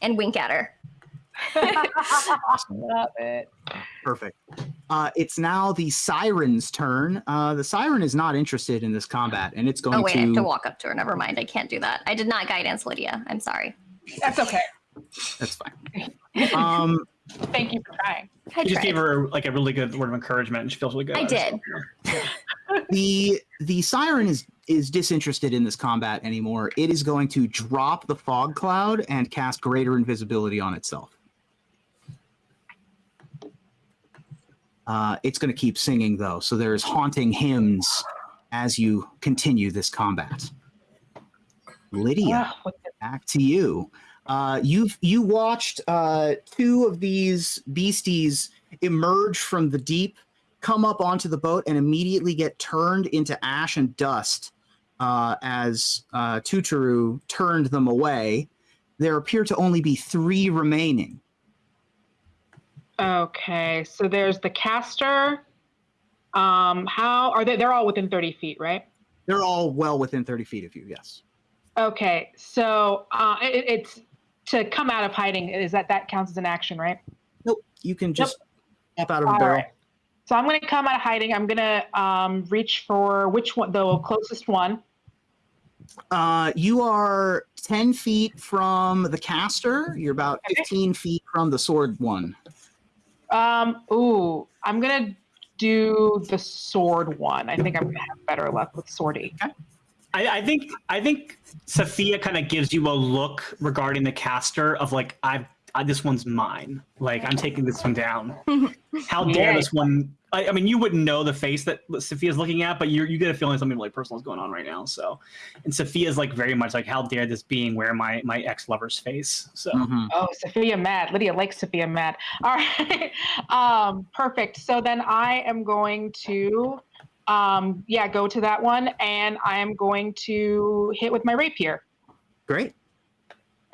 and wink at her. Love it. Perfect. Uh, it's now the siren's turn. Uh, the siren is not interested in this combat, and it's going Oh wait, I to. have to walk up to her. Never mind. I can't do that. I did not guidance Lydia. I'm sorry. That's okay. That's fine. Um, Thank you for trying. I You just gave her like a really good word of encouragement, and she feels really good. I did. the the siren is is disinterested in this combat anymore. It is going to drop the fog cloud and cast greater invisibility on itself. Uh, it's going to keep singing though, so there's haunting hymns as you continue this combat. Lydia, Ah, back to you. Uh, you've you watched uh, two of these beasties emerge from the deep, come up onto the boat, and immediately get turned into ash and dust uh, as uh, Tuturu turned them away. There appear to only be three remaining. Okay, so there's the caster. Um, how are they? They're all within 30 feet, right? They're all well within 30 feet of you, yes. Okay, so uh, it, it's to come out of hiding. Is that that counts as an action, right? Nope, you can just pop out of a All barrel. right. So I'm going to come out of hiding. I'm going to um, reach for which one, the closest one. Uh, you are 10 feet from the caster. You're about Okay. 15 feet from the sword one. Um, ooh, I'm going to do the sword one. I think I'm to have better luck with swordy. I, I think I think Sophia kind of gives you a look regarding the caster of like I've I, this one's mine. Like I'm taking this one down. How dare this one? I, I mean, you wouldn't know the face that Sophia's looking at, but you you get a feeling something like personal is going on right now. So, and Sophia's like very much like, how dare this being wear my my ex lover's face? So Mhm. Oh, Sophia mad. Lydia likes Sophia mad. All right. um, perfect. So then I am going to, um, yeah, go to that one, and I am going to hit with my rapier. Great.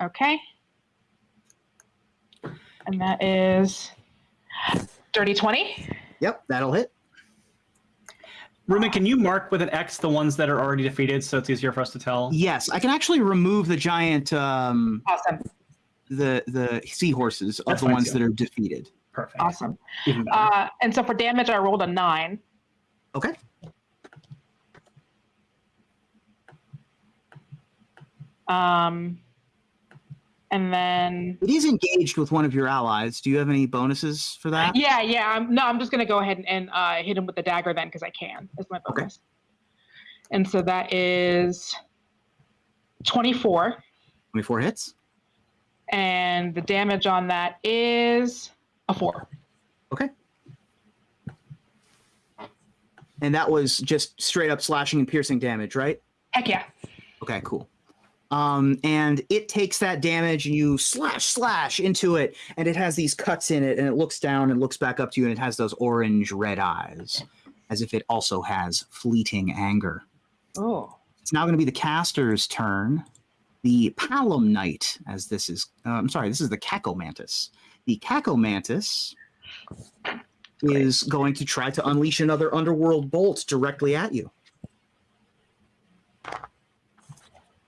Okay. And that is dirty twenty. Yep, that'll hit. Ruben, can you mark with an X the ones that are already defeated so it's easier for us to tell? Yes, I can actually remove the giant, um, Awesome. the the seahorses of That's the ones too. that are defeated. Perfect. Awesome. Uh, and so for damage, I rolled a nine. Okay. Um, and then It is engaged with one of your allies. Do you have any bonuses for that? Yeah, yeah. I'm, no, I'm just gonna go ahead and, and uh, hit him with the dagger then because I can. Is my Okay. And so that is 24, 24 hits. and the damage on that is a four. Okay. And that was just straight up slashing and piercing damage, right? Heck yeah. Okay, cool. Um, and it takes that damage and you slash slash into it, and it has these cuts in it, and it looks down and looks back up to you, and it has those orange red eyes, as if it also has fleeting anger. Oh. It's now going to be the caster's turn. The Palamnite, as this is, uh, I'm sorry, this is the Kakomantis. The Kakomantis is going to try to unleash another underworld bolt directly at you.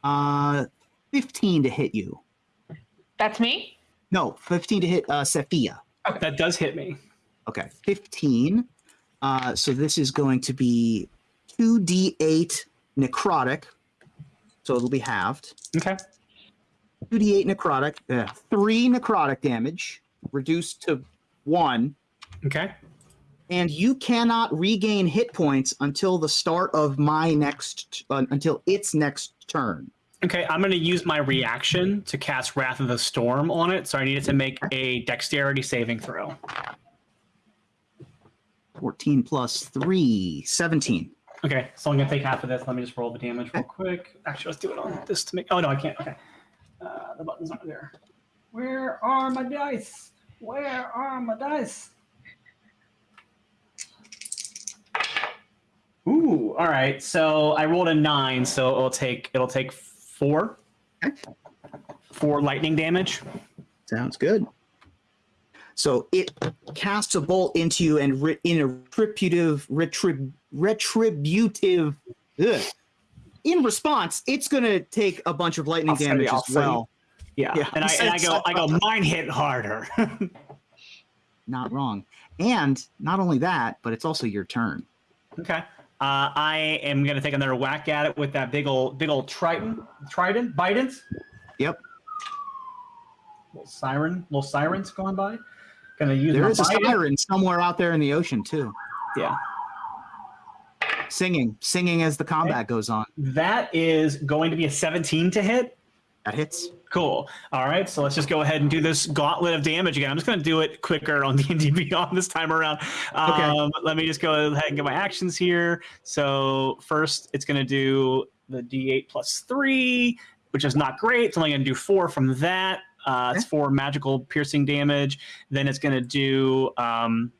Uh, 15 to hit you. That's me? No, 15 to hit uh, Sophia. that does hit me. Okay, 15. Uh, so this is going to be 2d8 necrotic. So it'll be halved. Okay. 2d8 necrotic, uh, 3 necrotic damage, reduced to 1. Okay. And you cannot regain hit points until the start of my next, uh, until its next turn. Okay, I'm going to use my reaction to cast Wrath of the Storm on it. So I need it to make a dexterity saving throw. 14 plus 3, 17. Okay, so I'm going to take half of this. Let me just roll the damage real quick. Actually, let's do it on this to make. Oh, no, I can't. Okay. Uh, the buttons aren't there. Where are my dice? Where are my dice? Ooh, all right. So I rolled a nine, so it'll take it'll take four, Okay. four lightning damage. Sounds good. So it casts a bolt into you, and re- in a retributive, retrib- retributive. ugh. In response, it's going to take a bunch of lightning I'll damage as well. Yeah, Yeah, and I and I go I go mine hit harder. Not wrong. And not only that, but it's also your turn. Okay. Uh, I am gonna take another whack at it with that big old big old triton trident bident. Yep. Little siren, little sirens going by. Gonna use There my a siren somewhere out there in the ocean too, Yeah. singing, singing as the combat goes on. That is going to be a 17 to hit. That hits. Cool. All right, so let's just go ahead and do this gauntlet of damage again. I'm just going to do it quicker on D&D Beyond this time around. Okay. Um, let me just go ahead and get my actions here. So first, it's going to do the D8 plus three, which is not great. It's only going to do four from that. Uh, it's four magical piercing damage. Then it's going to do. Um,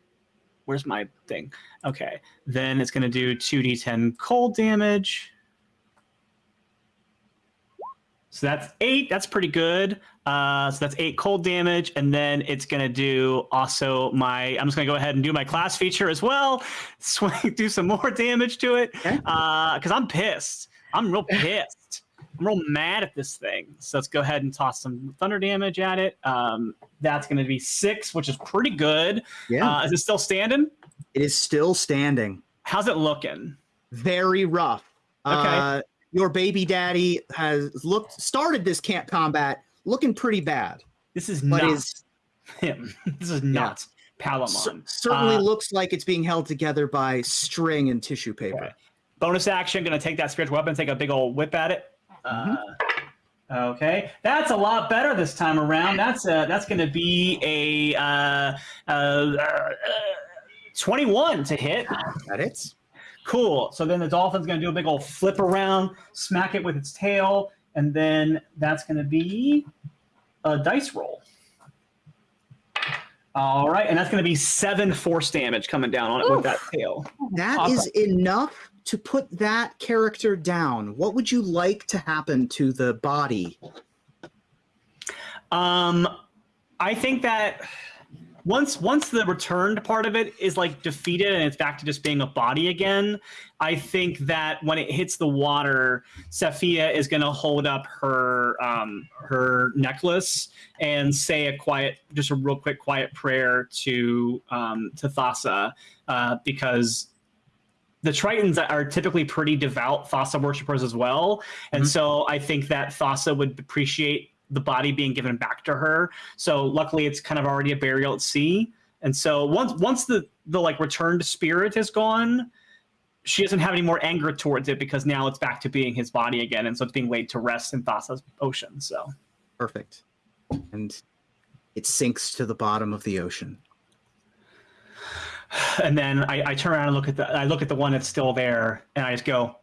where's my thing? Okay. Then it's going to do 2d10 cold damage. So that's eight. That's pretty good. Uh, so that's eight cold damage, and then it's gonna do also my. I'm just gonna go ahead and do my class feature as well. Swing, do some more damage to it. Okay. Uh, because I'm pissed. I'm real pissed. I'm real mad at this thing. So let's go ahead and toss some thunder damage at it. Um, that's gonna be six, which is pretty good. Yeah, Uh, is it still standing? it is still standing. How's it looking? Very rough. Okay. Uh, your baby daddy has looked started this camp combat looking pretty bad, This is but not is him. This is not Palamon. cer- certainly Uh, looks like it's being held together by string and tissue paper. Okay. Bonus action, gonna take that spiritual weapon, take a big old whip at it. Mm-hmm. Uh, okay, that's a lot better this time around. That's uh, that's gonna be a uh, uh, uh, twenty-one to hit. That hits. Cool. So then the dolphin's gonna do a big old flip around, smack it with its tail, and then that's gonna be a dice roll. All right, and that's gonna be seven force damage coming down on it with that tail. That is Awesome. enough to put that character down. What would you like to happen to the body? Um, I think that once once the returned part of it is like defeated and it's back to just being a body again, I think that when it hits the water, Saphia is going to hold up her um, her necklace and say a quiet, just a real quick quiet prayer to um, to Thassa uh, because the Tritons are typically pretty devout Thassa worshippers as well, and Mhm. so I think that Thassa would appreciate the body being given back to her. So luckily, it's kind of already a burial at sea, and so once once the the like returned spirit is gone, she doesn't have any more anger towards it because now it's back to being his body again, and so it's being laid to rest in Thassa's ocean. So Perfect. And it sinks to the bottom of the ocean. and then I, I turn around and look at the I look at the one that's still there, and I just go,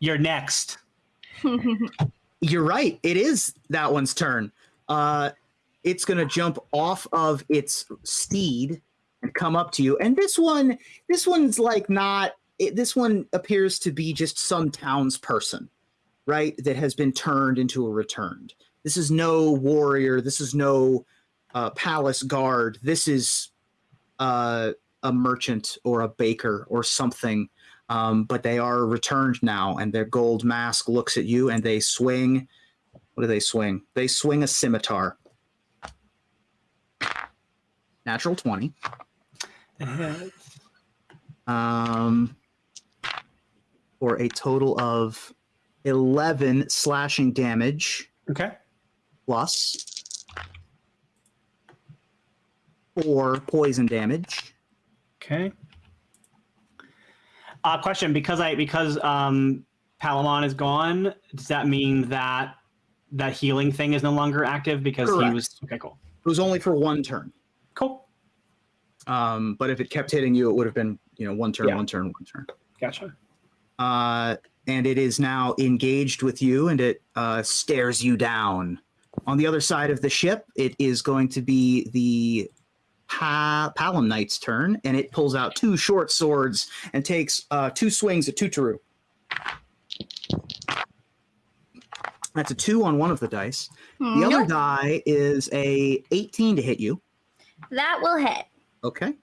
"You're next." You're right. It is that one's turn. Uh, it's going to jump off of its steed and come up to you. And this one, this one's like not. It, this one appears to be just some townsperson, right? That has been turned into a returned. This is no warrior. This is no uh, palace guard. This is uh, a merchant or a baker or something um, but they are returned now, and their gold mask looks at you, and they swing. What do they swing? They swing a scimitar. Natural twenty. Um, for a total of eleven slashing damage Okay. plus four poison damage. Okay. Uh, question: Because I because um, Palamon is gone, does that mean that that healing thing is no longer active because he was okay? Cool. It was only for one turn. Cool. Um, but if it kept hitting you, it would have been you know one turn, Yeah. one turn, one turn. Gotcha. uh, and it is now engaged with you and it uh, stares you down. On the other side of the ship, it is going to be the pa- Palamnite's turn, and it pulls out two short swords and takes uh, two swings at Tuturu. That's a two on one of the dice. The other die is a 18 to hit you. that will hit, Okay.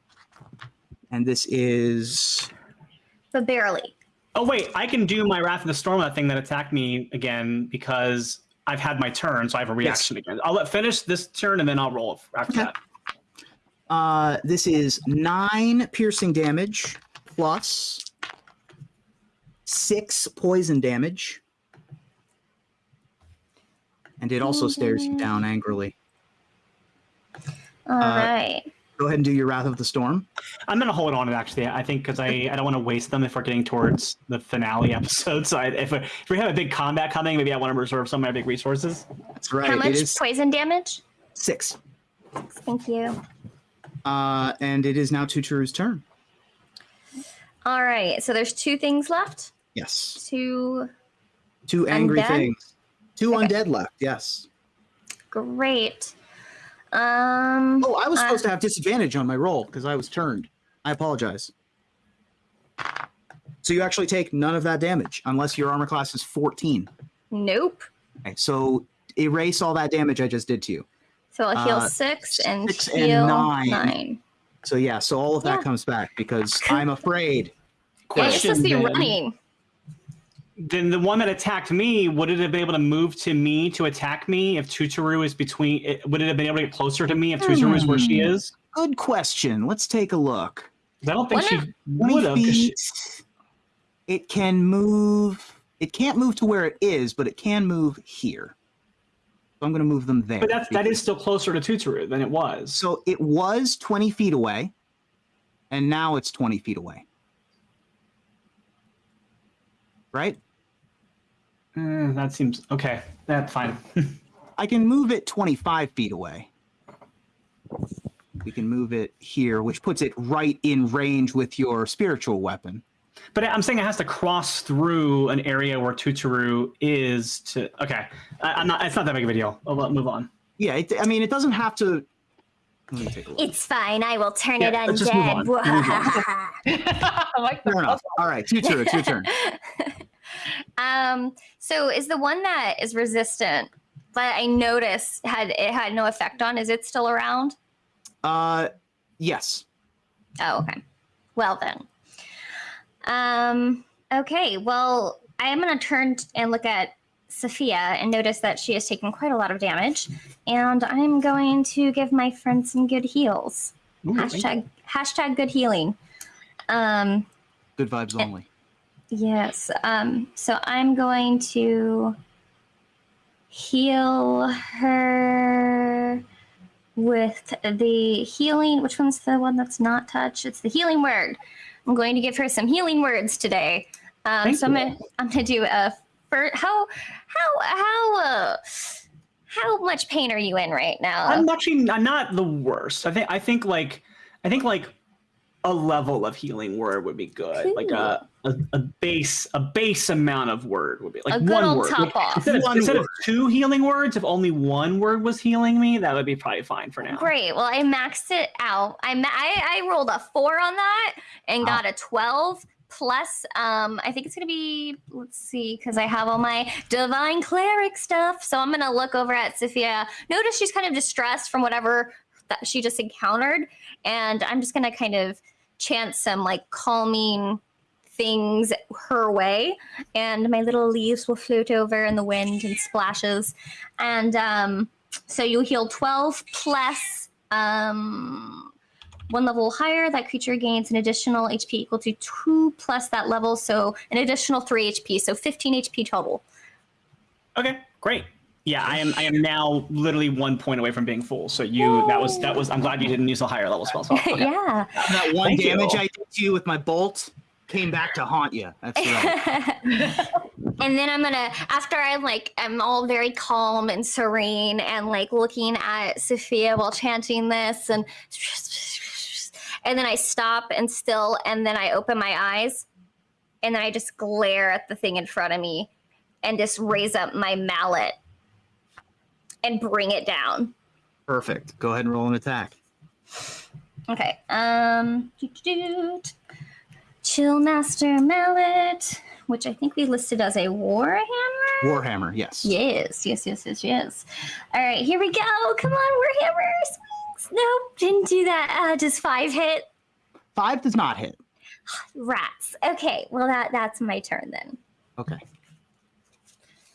And this is but barely. Oh wait, I can do my Wrath of the Storm that thing that attacked me again because I've had my turn, so I have a reaction again. I'll let finish this turn and then I'll roll after Okay. that. Uh, this is nine piercing damage plus six poison damage. And it also stares you down angrily. All right. Go ahead and do your Wrath of the Storm. I'm gonna hold on to it actually. I think because I, I don't want to waste them if we're getting towards the finale episode. So I, if, we- if we have a big combat coming, maybe I want to reserve some of my big resources. That's right. How much is poison damage? six. Thank you. Uh, and it is now Tuturu's turn. All right. So there's two things left. Yes. Two. Two angry Undead? things. Two Okay. undead left. Yes. Great. Um. Oh, I was uh, supposed to have disadvantage on my roll because I was turned. I apologize. So you actually take none of that damage unless your armor class is 14. Nope. Okay, so erase all that damage I just did to you. So I'll heal Uh, six and six and heal nine. nine. So yeah, so all of that Yeah. comes back because I'm afraid. Yeah, you're supposed to be then. running. Then the one that attacked me, would it have been able to move to me to attack me if Tuturu is between? Would it have been able to get closer to me if Tuturu is where she Hmm. is? Good question. Let's take a look. I don't think she would have. 'cause she- It can move. It can't move to where it is, but it can move here. So I'm going to move them there. But that's that is still closer to Tuturu than it was. So it was 20 feet away, and now it's 20 feet away. Right? Eh, that seems okay. That's fine. I can move it 25 feet away. We can move it here, which puts it right in range with your spiritual weapon. But I'm saying it has to cross through an area where Tuturu is to. Okay, I, I'm not. It's not that big of a deal. I'll let- move on. Yeah, it, I mean, it doesn't have to. Let me take a look. It's fine. I will turn Yeah, it let's just move on. Move I like the Fair. All right, Tutur, it's your turn. um. So is the one that is resistant, but I noticed had it had no effect on? Is it still around? Uh, yes. Oh, okay. Well then. Um. Okay. Well, I am going to turn and look at Sophia and notice that she has taken quite a lot of damage, and I'm going to give my friend some good heals. Ooh. Hashtag hashtag good healing. Um. Good vibes only. Yes. Um, so I'm going to heal her with the healing. Which one's the one that's not touch? It's the healing word. I'm going to give her some healing words today. Um, so I'm gonna I'm gonna do a first. How how how uh, how much pain are you in right now? I'm actually I'm not the worst. I think I think like I think like a level of healing word would be good. Like a, a a base a base amount of word would be like A good one old word. top Like, off. Instead, of, One instead of two healing words, if only one word was healing me, that would be probably fine for now. Great. Well, I maxed it out. I ma- I, I rolled a four on that and got a twelve plus. Um, I think it's gonna be. Let's see, because I have all my divine cleric stuff. So I'm gonna look over at Sophia. Notice she's kind of distressed from whatever that she just encountered, and I'm just gonna kind of chant some like calming things her way and my little leaves will float over in the wind and splashes and um so you heal 12 plus um, one level higher. That creature gains an additional HP equal to two plus that level, so an additional three HP, so 15 HP total. Okay, great. Yeah, I am. I am now literally one point away from being full. So you, that was that was. I'm glad you didn't use a higher level spell. So okay. yeah. That one Thank you. damage I did to you with my bolt came back to haunt you. That's right. and then I'm gonna after I'm like I'm all very calm and serene and like looking at Sophia while chanting this and and then I stop and still and then I open my eyes and then I just glare at the thing in front of me and just raise up my mallet and bring it down. Perfect. Go ahead and roll an attack. Okay. Um doot-doot. Chill Master Mallet, which I think we listed as a Warhammer. Warhammer, yes. Yes, yes, yes, yes, yes. All right, here we go. Come on, Warhammer swings. Nope, didn't do that. Uh, does five hit? Five does not hit. Rats. Okay, well that that's my turn then. Okay.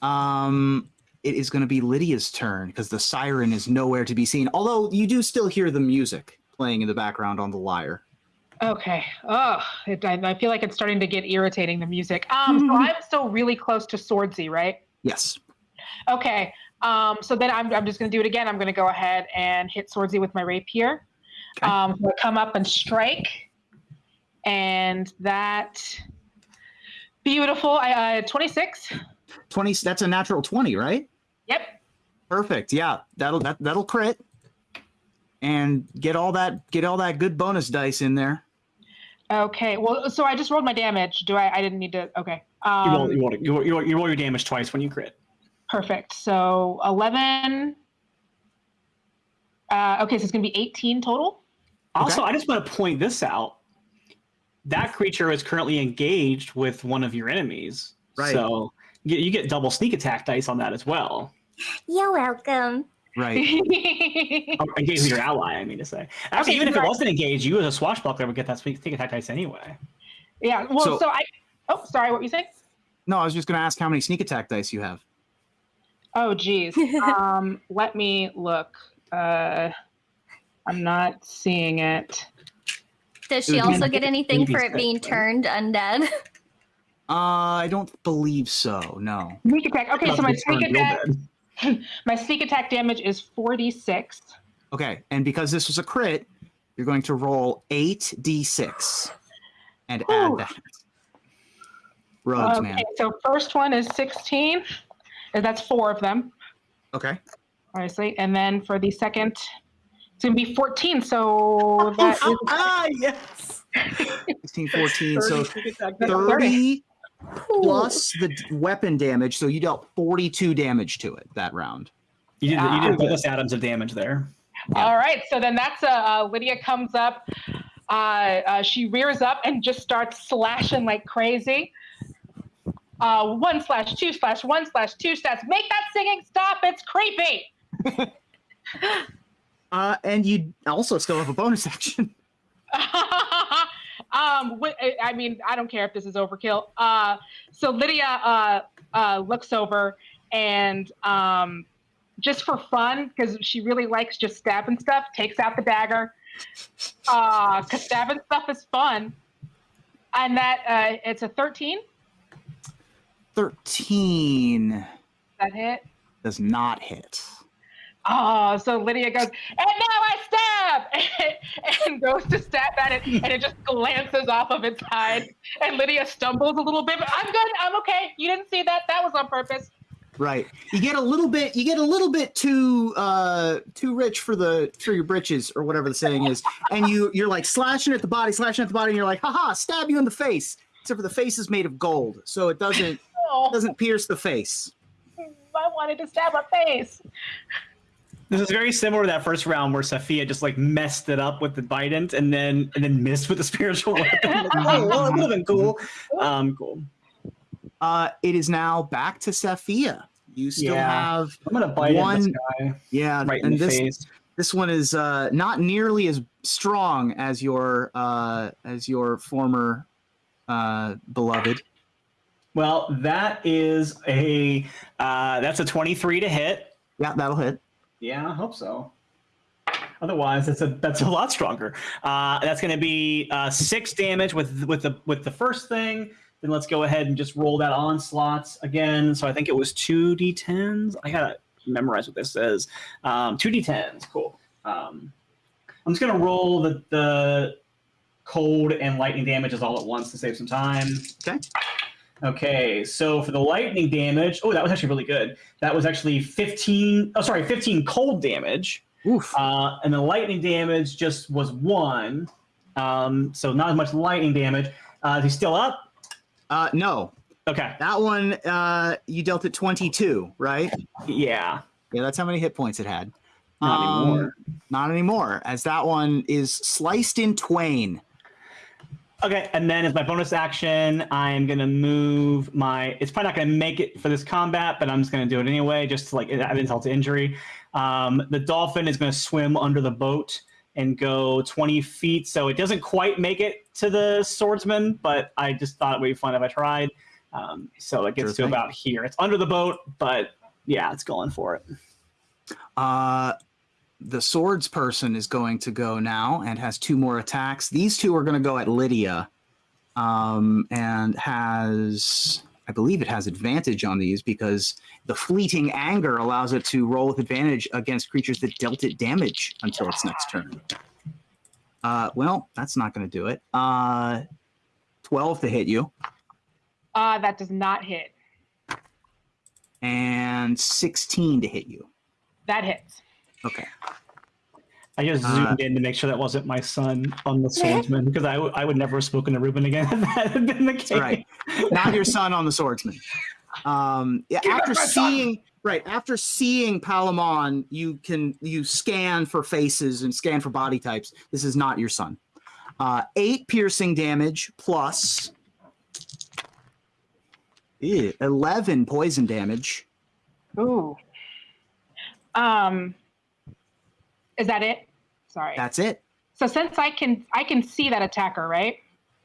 Um, it is going to be Lydia's turn because the siren is nowhere to be seen. Although you do still hear the music playing in the background on the lyre. Okay. Oh, it, I, I feel like it's starting to get irritating. The music. Um, so I'm still really close to Swordsy, right? Yes. Okay. Um, so then I'm, I'm just going to do it again. I'm going to go ahead and hit Swordsy with my rapier. Okay. Um, so come up and strike, and that beautiful. I, uh, 26. 20 that's a natural 20, right? Yep. Perfect. Yeah. That'll that that'll crit. And get all that get all that good bonus dice in there. Okay. Well, so I just rolled my damage. Do I? I didn't need to. Okay. You Um, roll, you, roll, you, roll, you roll- you roll your damage twice when you crit. Perfect. So 11. Uh, okay, so it's going to be 18 total. Also, Okay. I just want to point this out. That creature is currently engaged with one of your enemies. Right. So you, you get double sneak attack dice on that as well. You're welcome. Right. Oh, engaged with your ally, I mean to say. Actually, Okay, even if it wasn't engaged, you as a swashbuckler would get that sneak sneak attack dice anyway. yeah. Well, So- so, I. Oh, sorry. What were you saying? No, I was just gonna ask how many sneak attack dice you have. Oh, geez. um, let me look. Uh, I'm not seeing it. Does she It would be also get anything for it being turned undead? Uh I don't believe so, no. Sneak attack. Okay, so my Not sneak attack. bad. My sneak attack damage is 46. Okay, and because this was a crit, you're going to roll eight d6 and add that. Rogues, okay, man. so first one is 16. and That's four of them, Okay. obviously. And then for the second, it's going to be 14. So that is ah, yes. 16, 14, so 30 sneak attack That's dice. 30 plus the weapon damage, so you dealt 42 damage to it that round. You did, you did bonus atoms of damage there. All right, so then that's uh, uh, Lydia comes up. Uh, uh, she rears up and just starts slashing like crazy. Uh, one slash two slash one slash two slash. Make that singing stop! It's creepy. Uh, and you also still have a bonus action. um, I- mean, I don't care if this is overkill. Uh, so Lydia uh, uh, looks over and um, just for fun, because she really likes just stabbing stuff, takes out the dagger. Uh, cause stabbing stuff is fun. And that uh, it's a 13 13 that hit. does not hit. Oh, so Lydia goes, and now I and goes to stab at it, and it just glances off of its hide. And Lydia stumbles a little bit, but I'm good. I'm okay. You didn't see that. That was on purpose. Right. You get a little bit you get a little bit too uh too rich for the for your britches or whatever the saying is. And you you're like slashing at the body, slashing at the body, and you're like, haha, stab you in the face. Except for the face is made of gold, so it doesn't Oh, doesn't pierce the face. I wanted to stab her face. This is very similar to that first round where Sophia just like messed it up with the Bident and then and then missed with the spiritual weapon. Like, oh, well, it would have been cool. Um, cool. Uh it is now back to Saphia. You still Yeah. have I'm gonna bite One- this guy yeah, right and in the this face. this one is uh not nearly as strong as your uh as your former uh beloved. Well, that is a uh, that's a 23 to hit. Yeah, that'll hit. Yeah, I hope so. Otherwise, that's a that's a lot stronger. Uh, that's going to be uh, six damage with with the with the first thing. Then let's go ahead and just roll that onslaught again. So I think it was two d10s. I gotta memorize what this says. Um, two d10s. Cool. Um, I'm just gonna roll the the cold and lightning damages all at once to save some time. Okay. Okay, so for the lightning damage, oh, that was actually really good. That was actually 15, oh, sorry, 15 cold damage. Oof. Uh, and the lightning damage just was one. Um, so not as much lightning damage. Uh, is he still up? Uh, no, Okay. that one uh, you dealt it 22, right? Yeah. Yeah, that's how many hit points it had. Not Um, anymore. Not anymore, as that one is sliced in twain. Okay, and then as my bonus action, I'm gonna move my. It's probably not gonna make it for this combat, but I'm just gonna do it anyway, just to like add insult to injury. Um, the dolphin is gonna swim under the boat and go 20 feet, so it doesn't quite make it to the swordsman, but I just thought it would be fun if I tried. Um, so it gets Sure to thing. about here. It's under the boat, but yeah, it's going for it. Uh, the swords person is going to go now and has two more attacks. These two are going to go at Lydia, um, and has I believe it has advantage on these because the fleeting anger allows it to roll with advantage against creatures that dealt it damage until its next turn. Uh, well, that's not going to do it. Uh, Twelve to hit you, Uh, that does not hit. and sixteen to hit you. That hits. Okay. I just Uh, zoomed in to make sure that wasn't my son on the swordsman because I, I would never have spoken to Ruben again if that had been the case. right. not your son on the swordsman. Um, yeah, Give after us son. seeing right after seeing Palamon, you can you scan for faces and scan for body types. This is not your son. Uh, eight piercing damage plus Ew, eleven poison damage. Ooh. Um, is that it? Sorry. That's it. so since I can, I can see that attacker, right?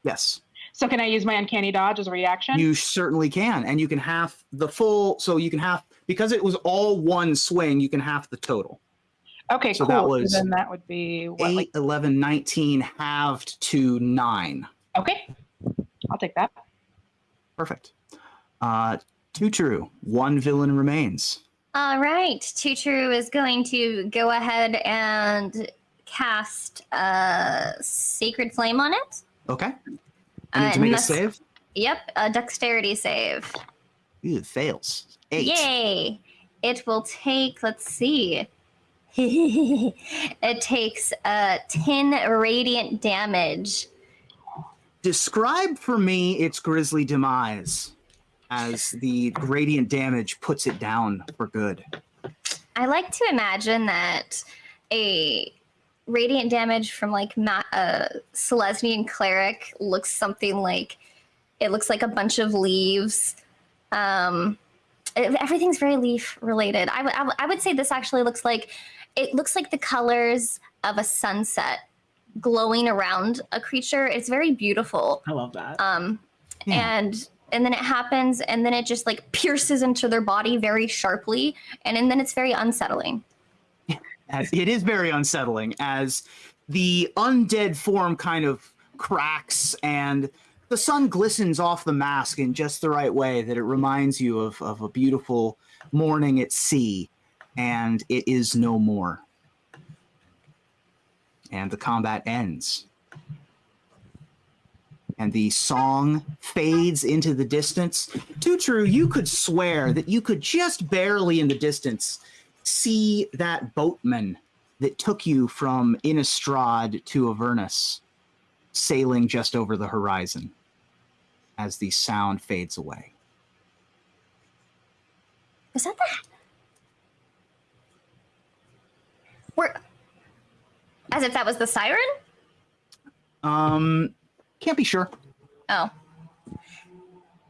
Yes, So can I use my uncanny dodge as a reaction? you certainly can, and you can half the full. So you can half because it was all one swing. You can half the total. okay, so cool. that was so then that would be what? Eight, Like, 11, 19 halved to nine. okay, I'll take that. Perfect. Uh, Tuturu. One villain remains. All right, Tuturu is going to go ahead and cast a Sacred Flame on it. Okay. Need Uh, to make a save. Yep, a Dexterity save. It fails. Eight. Yay! It will take, let's see. it takes uh, 10 radiant damage. Describe for me its grisly demise as the radiant damage puts it down for good. I like to imagine that a radiant damage from like ma- a Selesnyan cleric looks something like it looks like a bunch of leaves. Um, it- everything's very leaf related. I would- I I would say this actually looks like it looks like the colors of a sunset glowing around a creature. It's very beautiful. I love that. Um, Yeah. and and then it happens, and then it just like pierces into their body very sharply, and, and then it's very unsettling. As it is very unsettling as the undead form kind of cracks and the sun glistens off the mask in just the right way that it reminds you of, of a beautiful morning at sea, and it is no more. And the combat ends. And the song fades into the distance. Tuturu, you could swear that you could just barely in the distance see that boatman that took you from Innistrad to Avernus sailing just over the horizon as the sound fades away. Was that that? We're as if that was the siren. Um, can't be sure. Oh, You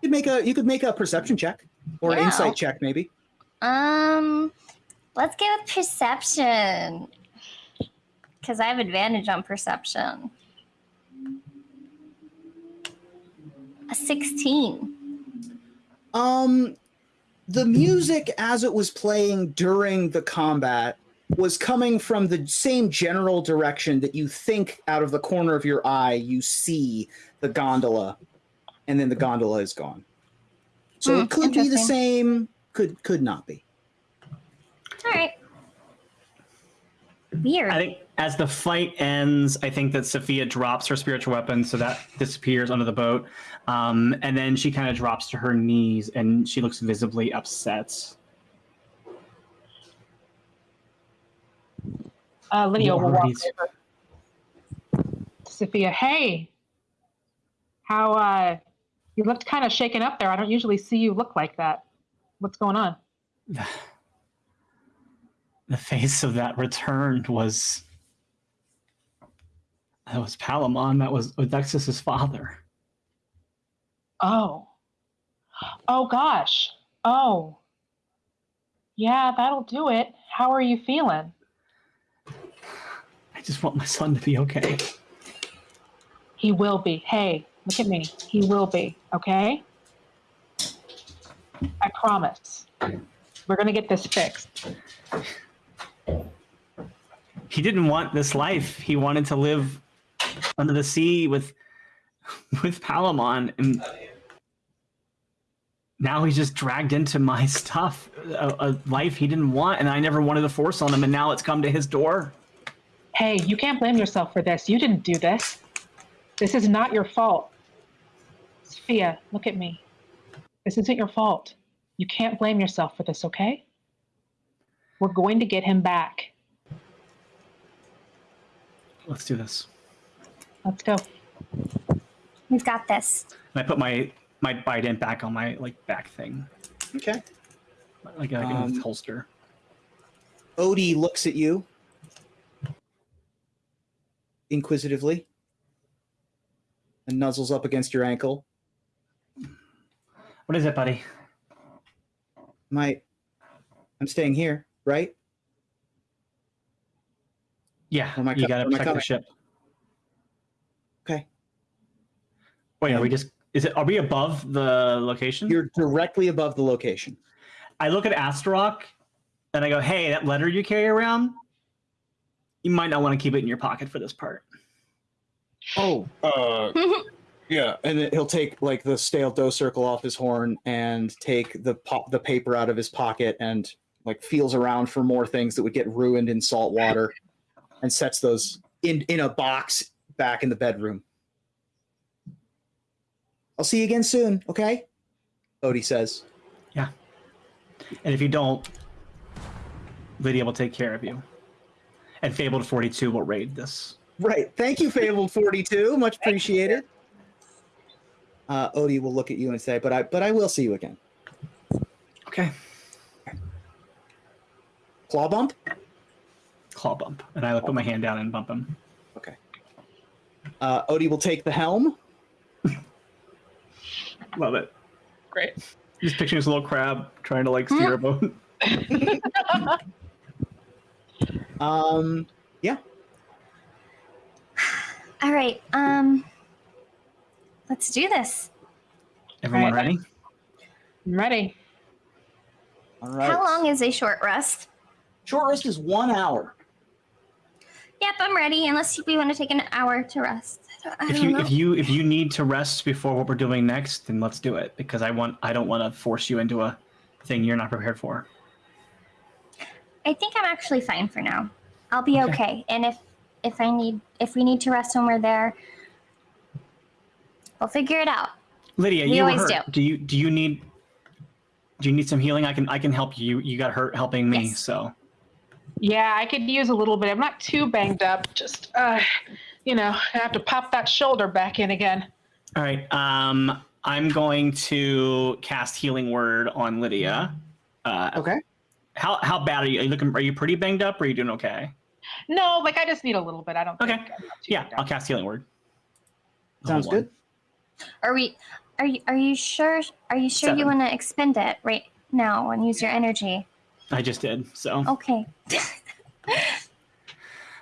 could make a you could make a perception check or an Yeah. insight check, maybe. um, let's go with perception because I have advantage on perception. A sixteen. Um, the music as it was playing during the combat was coming from the same general direction that you think out of the corner of your eye you see the gondola, and then the gondola is gone. So Hmm, it could be the same, could could not be. All right. Weird. I think as the fight ends, I think that Sophia drops her spiritual weapon, so that disappears under the boat. Um, and then she kind of drops to her knees and she looks visibly upset. Uh, Lydia will walk over. Sophia, hey, how uh, you looked kind of shaken up there. I don't usually see you look like that. What's going on? The face of that returned was that was Palamon. That was Odexus's father. Oh, oh gosh. Oh, yeah, that'll do it. How are you feeling? I just want my son to be okay. He will be. Hey, look at me. He will be. Okay. I promise. We're gonna get this fixed. he didn't want this life. He wanted to live under the sea with with Palamon, and now he's just dragged into my stuff, a, a life he didn't want, and I never wanted to force on him, and now it's come to his door. Hey, you can't blame yourself for this. You didn't do this. This is not your fault. Sophia, look at me. This isn't your fault. You can't blame yourself for this, okay? We're going to get him back. Let's do this. Let's go. We've got this. And I put my my bident back on my like back thing, Okay. like, like in Um, holster. Odie looks at you inquisitively and nuzzles up against your ankle. What is it, buddy? My, I'm staying here, right? Yeah, you gotta protect the ship. Okay. Wait, are we Um, just? Is it? Are we above the location? You're directly above the location. I look at Astaroth, and I go, "Hey, that letter you carry around, you might not want to keep it in your pocket for this part." Oh, uh, yeah. And then he'll take like the stale dough circle off his horn and take the pop the paper out of his pocket and like feels around for more things that would get ruined in salt water and sets those in in a box back in the bedroom. I'll see you again soon, okay? Odie says. Yeah. And if you don't, Lydia will take care of you. And Fabled Forty Two will raid this. Right. Thank you, Fabled 42. Much appreciated. Uh, Odie will look at you and say, but I but I will see you again. Okay. Claw bump? Claw bump, and I put my hand down and bump him. Okay. Uh, Odie will take the helm. Love it. Great. Just picturing this little crab trying to like steer a boat. Um, yeah. All right. Um, let's do this. Everyone Right. ready? I'm ready. all right. How long is a short rest? Short rest is one hour. Yep, I'm ready. Unless we want to take an hour to rest. I don't, I If don't you know. if you if you need to rest before what we're doing next, then let's do it because I want I don't want to force you into a thing you're not prepared for. I think I'm actually fine for now. I'll be Okay. okay. And if if I need if we need to rest when we're there, we'll figure it out. Lydia, We you always hurt. do. Do you do you need do you need some healing? I can I can help you. You got hurt helping me, Yes. so Yeah, I could use a little bit. I'm not too banged up. Just, uh, you know, I have to pop that shoulder back in again. all right. Um, I'm going to cast healing word on Lydia. Uh, Okay. How how bad are you? Are you looking? Are you pretty banged up? Or are you doing okay? No, like I just need a little bit. I don't Okay. think. I'm not too Yeah, I'll cast healing word. Sounds Hold on. good. Are we? Are you? Are you sure? Are you sure you want to expend it right now and use your energy? I just did. So Okay.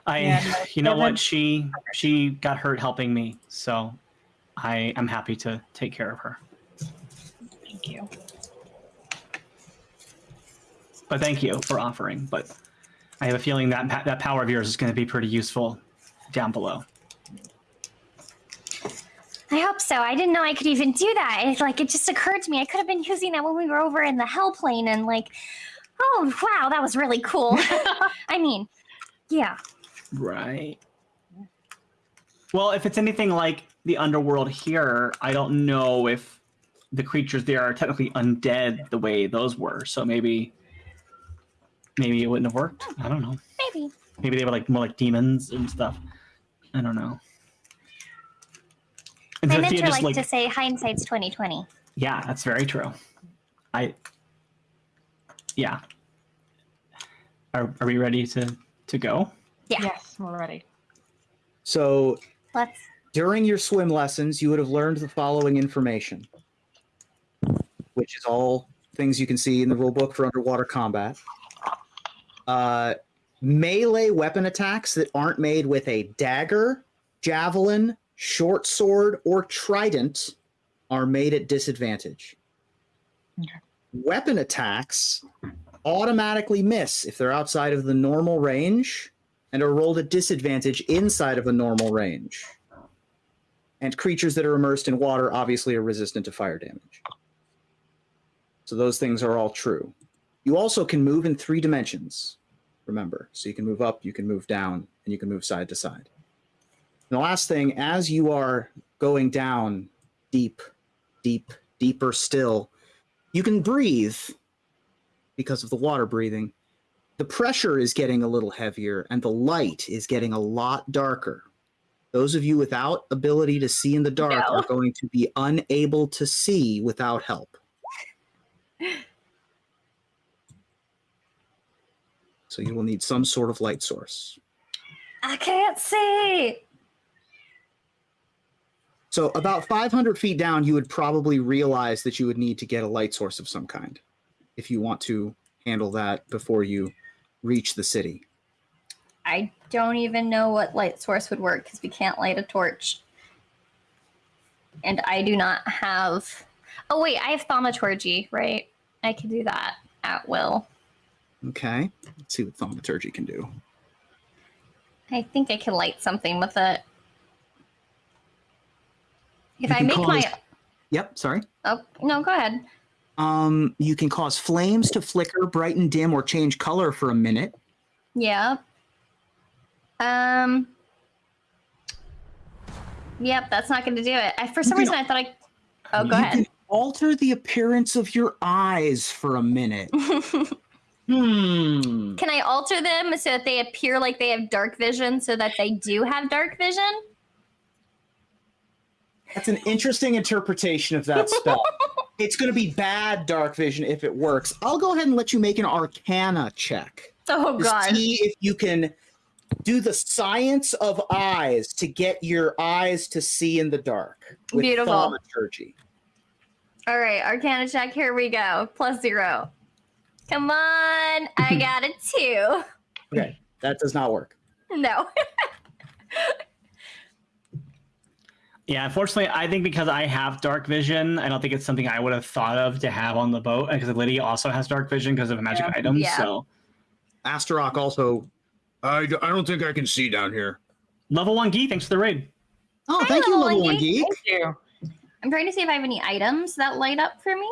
I, Yeah, you know what? She she got hurt helping me, so I am happy to take care of her. Thank you. But thank you for offering. But I have a feeling that that power of yours is going to be pretty useful down below. I hope so. I didn't know I could even do that. It, like it just occurred to me. I could have been using that when we were over in the hell plane and like, oh wow, that was really cool. I mean, yeah. Right. Well, if it's anything like the underworld here, I don't know if the creatures there are technically undead the way those were. So maybe, maybe it wouldn't have worked. I don't know. Maybe. Maybe they were like more like demons and stuff. I don't know. And My Sophia mentor just, liked to say hindsight's twenty twenty. yeah, that's very true. I, yeah. Are, are we ready to to go? Yeah. Yes, we're ready. So Let's. during your swim lessons, you would have learned the following information, which is all things you can see in the rule book for underwater combat. Uh, melee weapon attacks that aren't made with a dagger, javelin, short sword, or trident are made at disadvantage. Okay. Weapon attacks automatically miss if they're outside of the normal range and are rolled at disadvantage inside of a normal range. And creatures that are immersed in water obviously are resistant to fire damage. So those things are all true. You also can move in three dimensions, remember. So you can move up, you can move down, and you can move side to side. And the last thing, as you are going down deep, deep, deeper still, you can breathe because of the water breathing. The pressure is getting a little heavier and the light is getting a lot darker. Those of you without ability to see in the dark No. are going to be unable to see without help. So you will need some sort of light source. I can't see. So about 500 feet down, you would probably realize that you would need to get a light source of some kind if you want to handle that before you reach the city. I don't even know what light source would work because we can't light a torch. And I do not have. Oh, wait, I have thaumaturgy, right? I can do that at will. Okay, let's see what thaumaturgy can do. I think I can light something with it. If I make my. Yep, sorry. Oh, no, go ahead. Um, you can cause flames to flicker, brighten, dim, or change color for a minute. Yeah. Um. Yep, that's not going to do it. I, for some reason, I thought I. Oh, go you ahead. can alter the appearance of your eyes for a minute. hmm. Can I alter them so that they appear like they have dark vision so that they do have dark vision? That's an interesting interpretation of that spell. it's going to be bad dark vision if it works. I'll go ahead and let you make an arcana check. Oh, God. see if you can do the science of eyes to get your eyes to see in the dark. With Beautiful. thaumaturgy. All right, Arcana check. Here we go. Plus zero. Come on. I got a two. Okay, that does not work. No. Yeah, unfortunately, I think because I have dark vision, I don't think it's something I would have thought of to have on the boat. Because Lydia also has dark vision because of a magic Yeah. item. Yeah. So Astaroth also. I don't think I can see down here. level one geek, thanks for the raid. Oh, Hi, thank you, Level level One one geek. Thank you. I'm trying to see if I have any items that light up for me.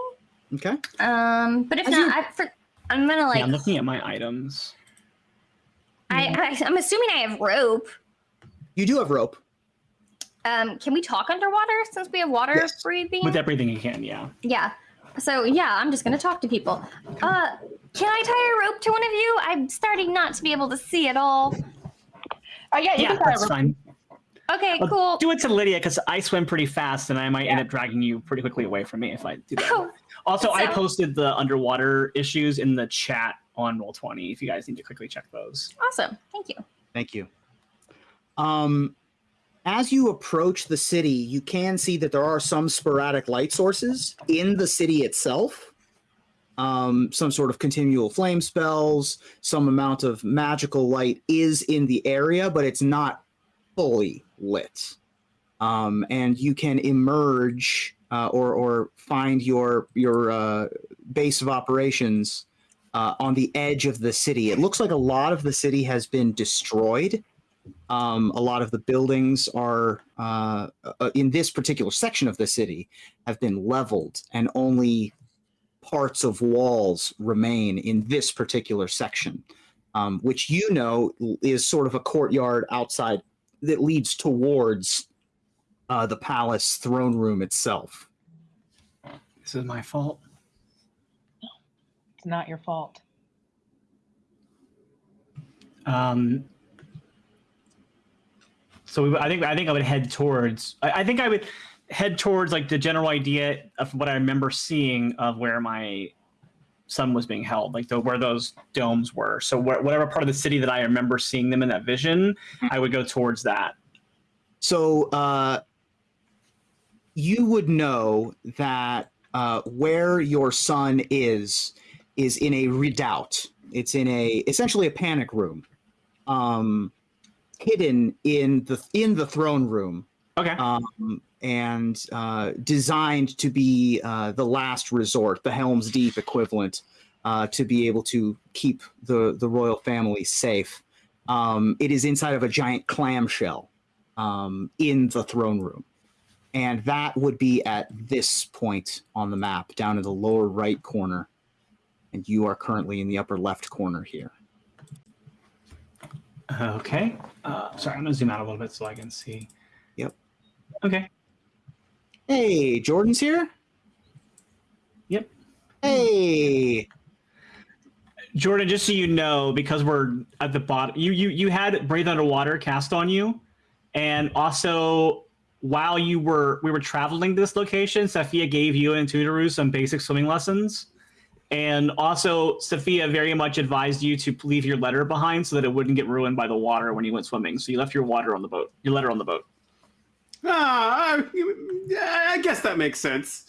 Okay. Um, but if As not, you- I, for, I'm gonna like. yeah, I'm looking at my items. I, I, I'm assuming I have rope. You do have rope. Um, can we talk underwater since we have water Yes. breathing? With everything you can, yeah. Yeah. So yeah, I'm just gonna talk to people. Uh, can I tie a rope to one of you? I'm starting not to be able to see at all. Oh yeah, you Yeah, can try that's it. fine. Okay, I'll cool. Do it to Lydia because I swim pretty fast and I might end up dragging you pretty quickly away from me if I do that. Oh, Also, I posted the underwater issues in the chat on Roll20 if you guys need to quickly check those. awesome. Thank you. Thank you. Um, as you approach the city, you can see that there are some sporadic light sources in the city itself. Um, some sort of continual flame spells, some amount of magical light is in the area, but it's not fully lit. Um, and you can emerge uh, or or find your your uh, base of operations uh, on the edge of the city. It looks like a lot of the city has been destroyed. Um, a lot of the buildings are uh, uh, in this particular section of the city have been leveled, and only parts of walls remain in this particular section, um, which you know is sort of a courtyard outside that leads towards uh, the palace throne room itself. This is my fault. It's not your fault. Um, so we, I think I think I would head towards. I, I think I would head towards like the general idea of what I remember seeing of where my son was being held, like the where those domes were. So wh- whatever part of the city that I remember seeing them in that vision, I would go towards that. So uh, you would know that uh, where your son is is in a redoubt. It's in a essentially a panic room, um, hidden in the in the throne room, Okay. um, and uh, designed to be uh, the last resort, the Helm's Deep equivalent, uh, to be able to keep the the royal family safe. Um, it is inside of a giant clamshell um, in the throne room. And that would be at this point on the map, down in the lower right corner. And you are currently in the upper left corner here. Okay. Uh, sorry, I'm gonna zoom out a little bit so I can see. Yep. Okay. Hey, Jordan's here. Yep. Hey. Jordan, just so you know, because we're at the bottom, you you you had breathe underwater cast on you, and also while you were we were traveling to this location, Sophia gave you and Tuturu some basic swimming lessons. And also, Sophia very much advised you to leave your letter behind so that it wouldn't get ruined by the water when you went swimming. So you left your water on the boat, your letter on the boat. Ah, I, I guess that makes sense.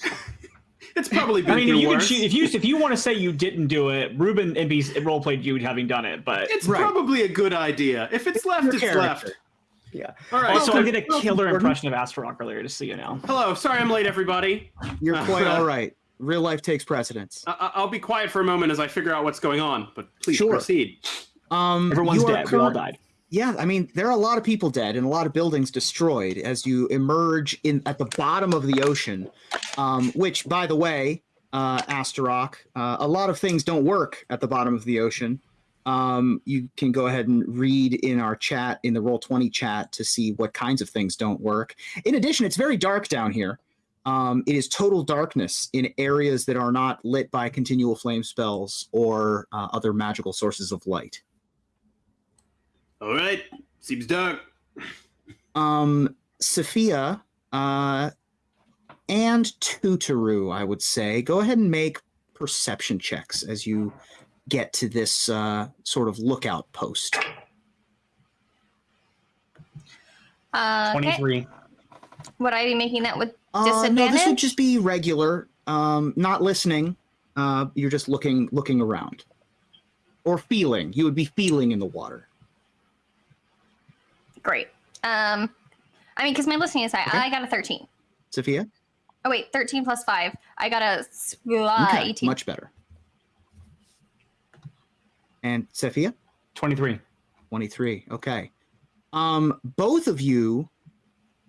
it's probably been I mean, through you choose, if you if you want to say you didn't do it, Ruben and be role played you having done it, but It's Right. probably a good idea. If it's left, Your it's character. left. Yeah. All right. also so- I did a killer Jordan. impression of Astaroth earlier, just so you know. hello. Sorry, I'm late, everybody. You're quite all right. Real life takes precedence. I- I- I'll be quiet for a moment as I figure out what's going on. But please Sure. proceed. Um, Everyone's you are dead. We all died. Yeah, I mean, there are a lot of people dead and a lot of buildings destroyed as you emerge in at the bottom of the ocean. Um, which, by the way, uh, Astaroth, uh, a lot of things don't work at the bottom of the ocean. Um, you can go ahead and read in our chat, in the Roll Twenty chat, to see what kinds of things don't work. In addition, it's very dark down here. Um, it is total darkness in areas that are not lit by continual flame spells or uh, other magical sources of light. All right. Seems dark. um Sophia uh and Tuturu, I would say. Go ahead and make perception checks as you get to this uh sort of lookout post. Uh, okay. 23. Would I be making that with Uh, no, this would just be regular. Um not listening. Uh you're just looking looking around. Or feeling. You would be feeling in the water. great? Um, I mean, because my listening is high. Okay. I got a 13. Sophia? Oh wait, 13 plus five. I got a uh, Okay, 18. much better. And Sophia? 23. 23 okay um both of you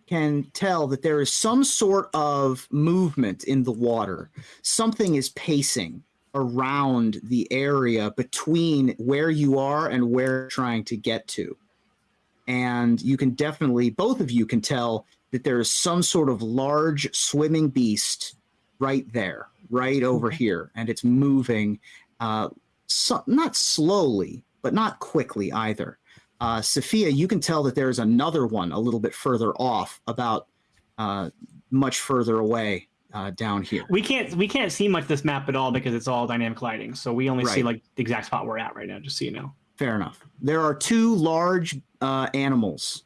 can tell that there is some sort of movement in the water something is pacing around the area between where you are and where you're trying to get to and you can definitely both of you can tell that there is some sort of large swimming beast right there right over here and it's moving uh so, not slowly but not quickly either. Uh, Sophia, you can tell that there's another one a little bit further off, about uh, much further away uh, down here. We can't we can't see much of this map at all because it's all dynamic lighting. So we only see like the exact spot we're at right now, just so you know. Fair enough. There are two large uh, animals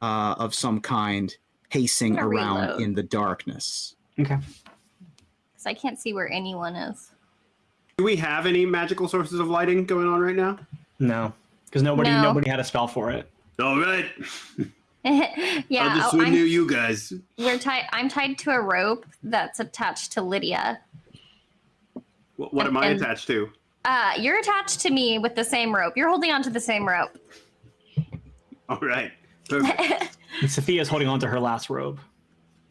uh, of some kind pacing around reload. in the darkness. Okay. Because I can't see where anyone is. Do we have any magical sources of lighting going on right now? No. Because nobody No. nobody had a spell for it. All right. yeah, I'll just oh, swim I'm, near you guys. we're tied. I'm tied to a rope that's attached to Lydia. What, what am I And- attached to? Uh, you're attached to me with the same rope. You're holding onto the same rope. All right. Perfect. And Sophia's holding on to her last robe.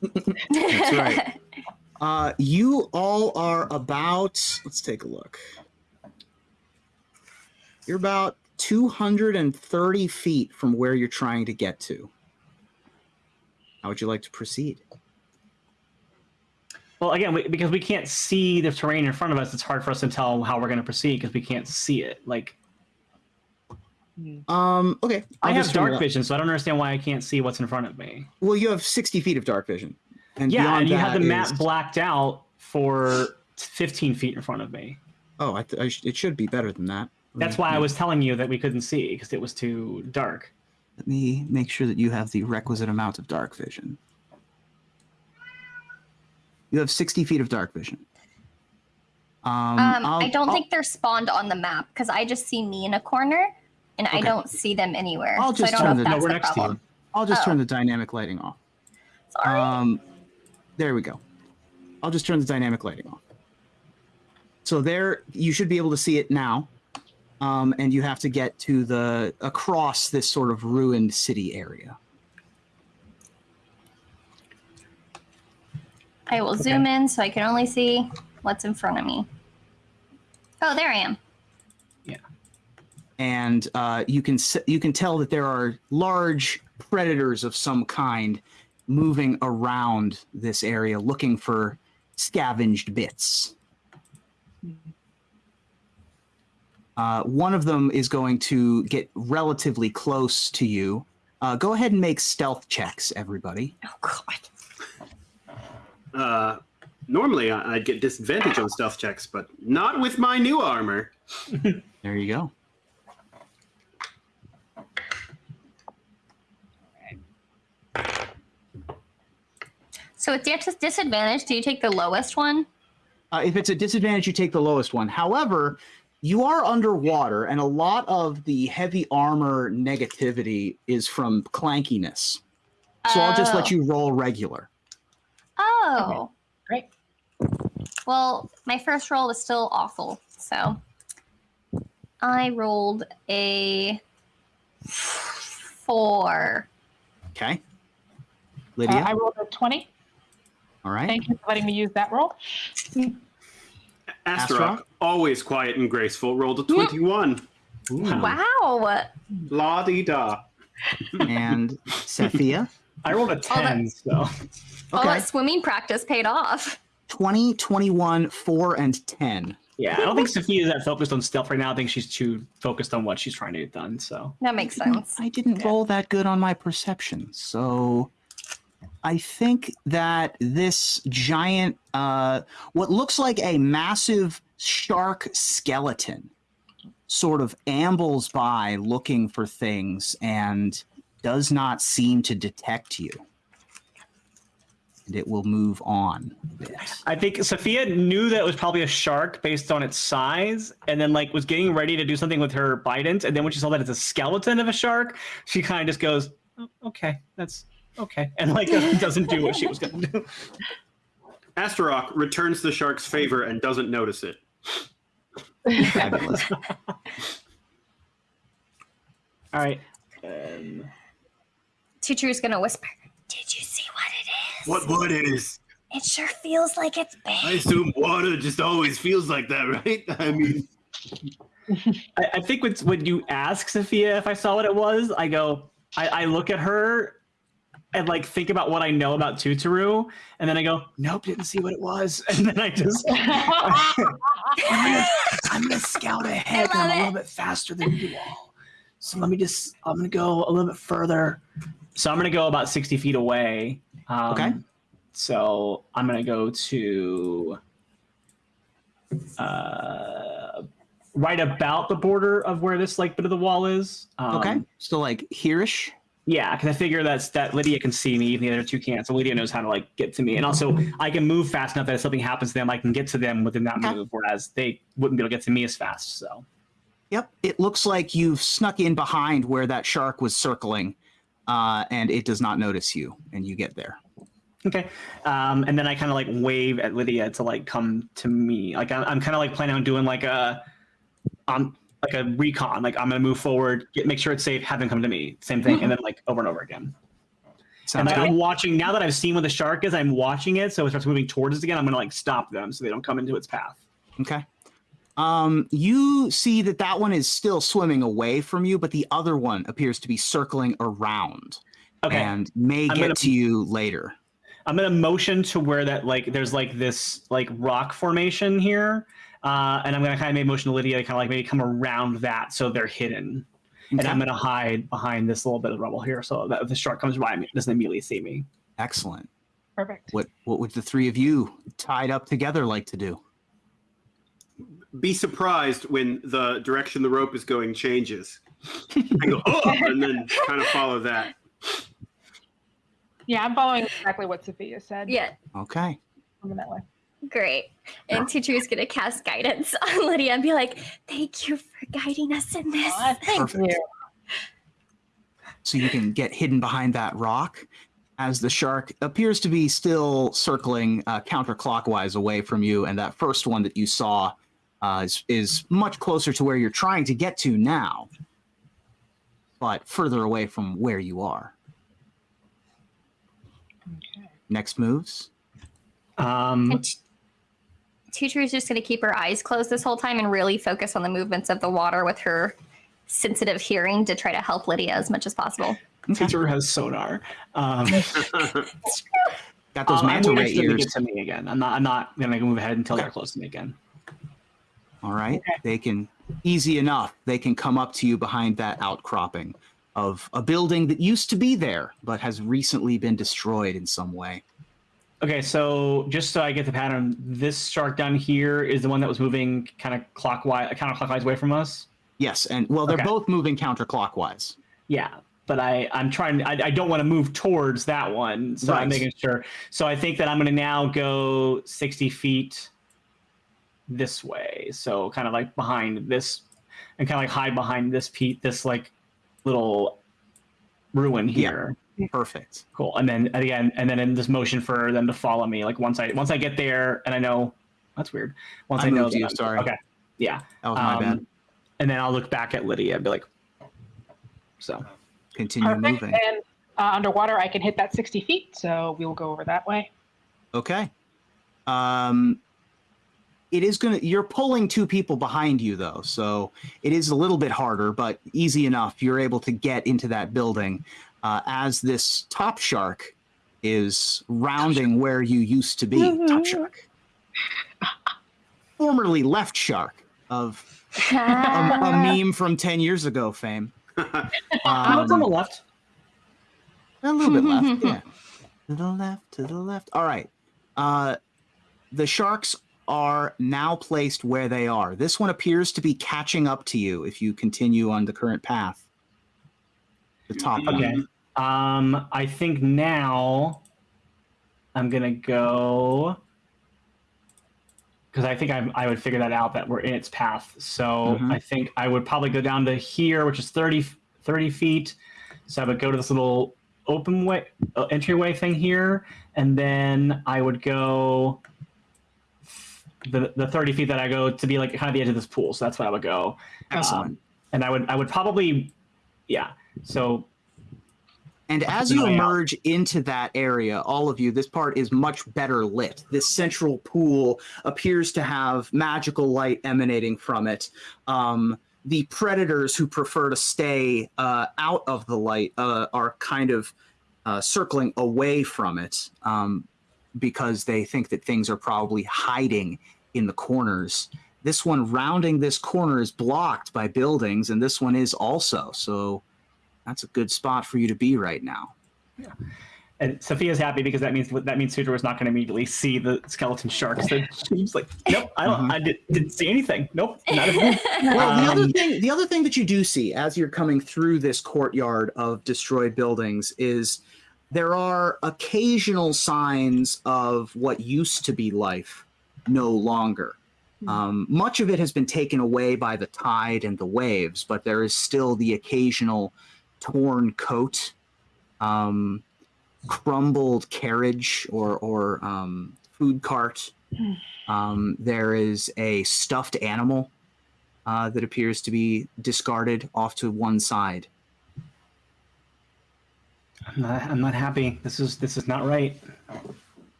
That's right. Uh, you all are about, let's take a look. You're about 230 feet from where you're trying to get to. How would you like to proceed? Well, again, we, because we can't see the terrain in front of us, it's hard for us to tell how we're going to proceed because we can't see it. Like Um, okay. I I'll have dark vision, so I don't understand why I can't see what's in front of me. Well, you have 60 feet of dark vision. And Yeah, and you have the map is- blacked out for 15 feet in front of me. Oh, I th- I sh- it should be better than that. That's why I was telling you that we couldn't see because it was too dark. Let me make sure that you have the requisite amount of dark vision. You have 60 feet of dark vision. Um, Um, I'll- don't I'll- think they're spawned on the map because I just see me in a corner, and I don't see them anywhere. I'll so I just don't turn know the- if no, we're the next to problem. I'll just Oh. turn the dynamic lighting off. Sorry. Um, there we go. I'll just turn the dynamic lighting off. So there, you should be able to see it now. um, and you have to get to the across this sort of ruined city area. I will zoom in so I can only see what's in front of me. Oh, there I am. Yeah. And uh, you can you can tell that there are large predators of some kind moving around this area looking for scavenged bits. Uh, one of them is going to get relatively close to you. Uh, go ahead and make stealth checks, everybody. Oh God. Uh, normally I- I'd get disadvantage on stealth checks, but not with my new armor. There you go. So with dis- disadvantage, do you take the lowest one? Uh, if it's a disadvantage, you take the lowest one. However, you are underwater, and a lot of the heavy armor negativity is from clankiness. So I'll just let Oh. you roll regular. Oh. Great. Well, my first roll was still awful, so I rolled a four. Okay. Uh, Lydia. I rolled a 20. All right. Thank you for letting me use that roll. Astaroth? Astaroth, always quiet and graceful, rolled a mm. 21. Ooh. Wow. La di da. And Sophia. I rolled a 10, so. All that swimming practice paid off. 20, 21, 4, and 10. Yeah, I don't think Sophia is that focused on stealth right now. I think she's too focused on what she's trying to get done. So That makes sense. I didn't roll that good on my perception. So I think that this giant, uh, what looks like a massive shark skeleton, sort of ambles by looking for things and does not seem to detect you. And it will move on. I think Sophia knew that it was probably a shark based on its size, and then like was getting ready to do something with her bident, and then when she saw that it's a skeleton of a shark, she kind of just goes, "Oh, "Okay, that's okay," and like doesn't do what she was going to do. Astaroth returns the shark's favor and doesn't notice it. Fabulous. All right. Um, Teacher is gonna whisper, Did you see what it is? What what it is? It sure feels like it's I assume water just always feels like that, right? I mean, I, I think when, when you ask Sophia if I saw what it was, I go, I, I look at her and like think about what I know about Tuturu, and then I go, nope, didn't see what it was, and then I just I'm gonna, I'm gonna scout ahead. I and I'm love a little bit faster than you all, so let me just I'm gonna go a little bit further. So I'm gonna go about sixty feet away. Um, Okay. So I'm gonna go to uh, right about the border of where this like bit of the wall is. Um, Okay. So, like, hereish. Yeah, because I figure that's that Lydia can see me, even the other two can't. So Lydia knows how to like get to me, and also I can move fast enough that if something happens to them, I can get to them within that Okay. move, whereas they wouldn't be able to get to me as fast. So Yep. It looks like you've snuck in behind where that shark was circling, uh, and it does not notice you, and you get there. okay, um, and then I kind of like wave at Lydia to like come to me. Like I'm, I'm kind of like planning on doing like a, um, like a recon. Like I'm gonna move forward, get make sure it's safe, have them come to me. Same thing, and then like over and over again. Sounds And like good. I'm watching now that I've seen what the shark is, I'm watching it. So it starts moving towards us again. I'm gonna like stop them so they don't come into its path. Okay. Um, you see that that one is still swimming away from you, but the other one appears to be circling around Okay. and may I'm get gonna- to you later. I'm gonna motion to where that like there's like this like rock formation here, uh, and I'm gonna kind of make motion to Lydia to kind of like maybe come around that so they're hidden, and I'm gonna hide behind this little bit of rubble here so that if the shark comes by me, it doesn't immediately see me. Excellent. Perfect. What what would the three of you tied up together like to do? be surprised when the direction the rope is going changes. I go, oh, and then kind of follow that. Yeah, I'm following exactly what Sophia said. Yeah, Okay. Moving that way. Great. And teacher is gonna cast guidance on Lydia and be like, Thank you for guiding us in this. Aw, thank Perfect. you. So you can get hidden behind that rock as the shark appears to be still circling uh, counterclockwise away from you, and that first one that you saw uh, is, is much closer to where you're trying to get to now, but further away from where you are. Okay. Next moves. Um, And is just going to keep her eyes closed this whole time and really focus on the movements of the water with her sensitive hearing to try to help Lydia as much as possible. Okay. Teacher has sonar. Um, Got those um, I'm manta waiting ray to ears. get to me again. I'm not. I'm not gonna move ahead until they're close to me again. All right. Okay. They can easy enough. They can come up to you behind that outcropping of a building that used to be there but has recently been destroyed in some way. Okay, so just so I get the pattern, this shark down here is the one that was moving kind of clockwise, counterclockwise away from us. Yes, and well, they're Okay. both moving counterclockwise. Yeah, but I I'm trying. I, I don't want to move towards that one, so Right. I'm making sure. So I think that I'm going to now go 60 feet this way. So kind of like behind this, and kind of like hide behind this Pete, this like little ruin here. Perfect. Cool. And then again, and then in this motion for them to follow me. Like once I once I get there, and I know that's weird. Once I I, know moved that you, I'm- sorry. Okay. Yeah. That was my Um, bad. And then I'll look back at Lydia and be like, so Continue Perfect. moving. And uh, underwater, I can hit that 60 feet, so we will go over that way. Okay. Um, it is gonna. You're pulling two people behind you though, so it is a little bit harder, but easy enough. You're able to get into that building uh, as this top shark is rounding where you used to be. Top shark, formerly left shark of a, a meme from ten years ago fame. oh, it's on the Um, left. a little bit left, yeah. To the left, to the left. All right. Uh, the sharks are now placed where they are. This one appears to be catching up to you if you continue on the current path. The top one. Okay. Um, I think now I'm gonna go because I think I, I would figure that out that we're in its path. So Mhm. I think I would probably go down to here, which is 30, 30 feet. So I would go to this little open way uh, entryway thing here, and then I would go the the 30 feet that I go to be like kind of the edge of this pool. So that's where I would go. Excellent. Um, and I would I would probably yeah. So And as you out. emerge into that area, all of you, this part is much better lit. This central pool appears to have magical light emanating from it. Um, the predators who prefer to stay uh, out of the light uh, are kind of uh, circling away from it um, because they think that things are probably hiding in the corners. This one rounding this corner is blocked by buildings, and this one is also. So that's a good spot for you to be right now. Yeah. And Sophia's happy because that means that means Sutra was not going to immediately see the skeleton shark. So she's like, "Nope, I don't. Mhm. I did, didn't see anything. Nope, not a Well, the other Um, thing, the other thing that you do see as you're coming through this courtyard of destroyed buildings is there are occasional signs of what used to be life no longer. Um, much of it has been taken away by the tide and the waves, but there is still the occasional torn coat, um, crumbled carriage or or um, food cart. Um, there is a stuffed animal uh, that appears to be discarded off to one side. I'm not. I'm not happy. This is this is not right.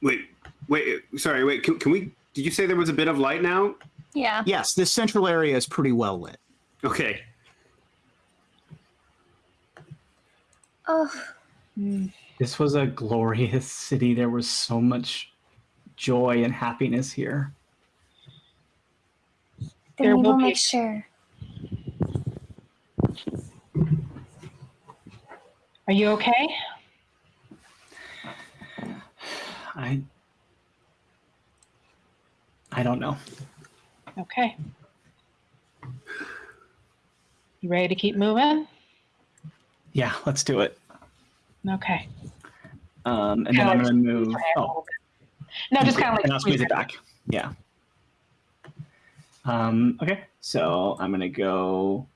Wait, wait, sorry, wait. Can, can we? Did you say there was a bit of light now? yeah. Yes, this central area is pretty well lit. Okay. Oh, This was a glorious city. There was so much joy and happiness here. then There we will will be- make sure. Are you okay? I. I don't know. Okay. You ready to keep moving? Yeah, let's do it. Okay. Um, and then Kinda I'm gonna move. Your hand a Oh. No, just kind of like and I'll squeeze it your- back. Yeah. Um, okay, so I'm gonna go.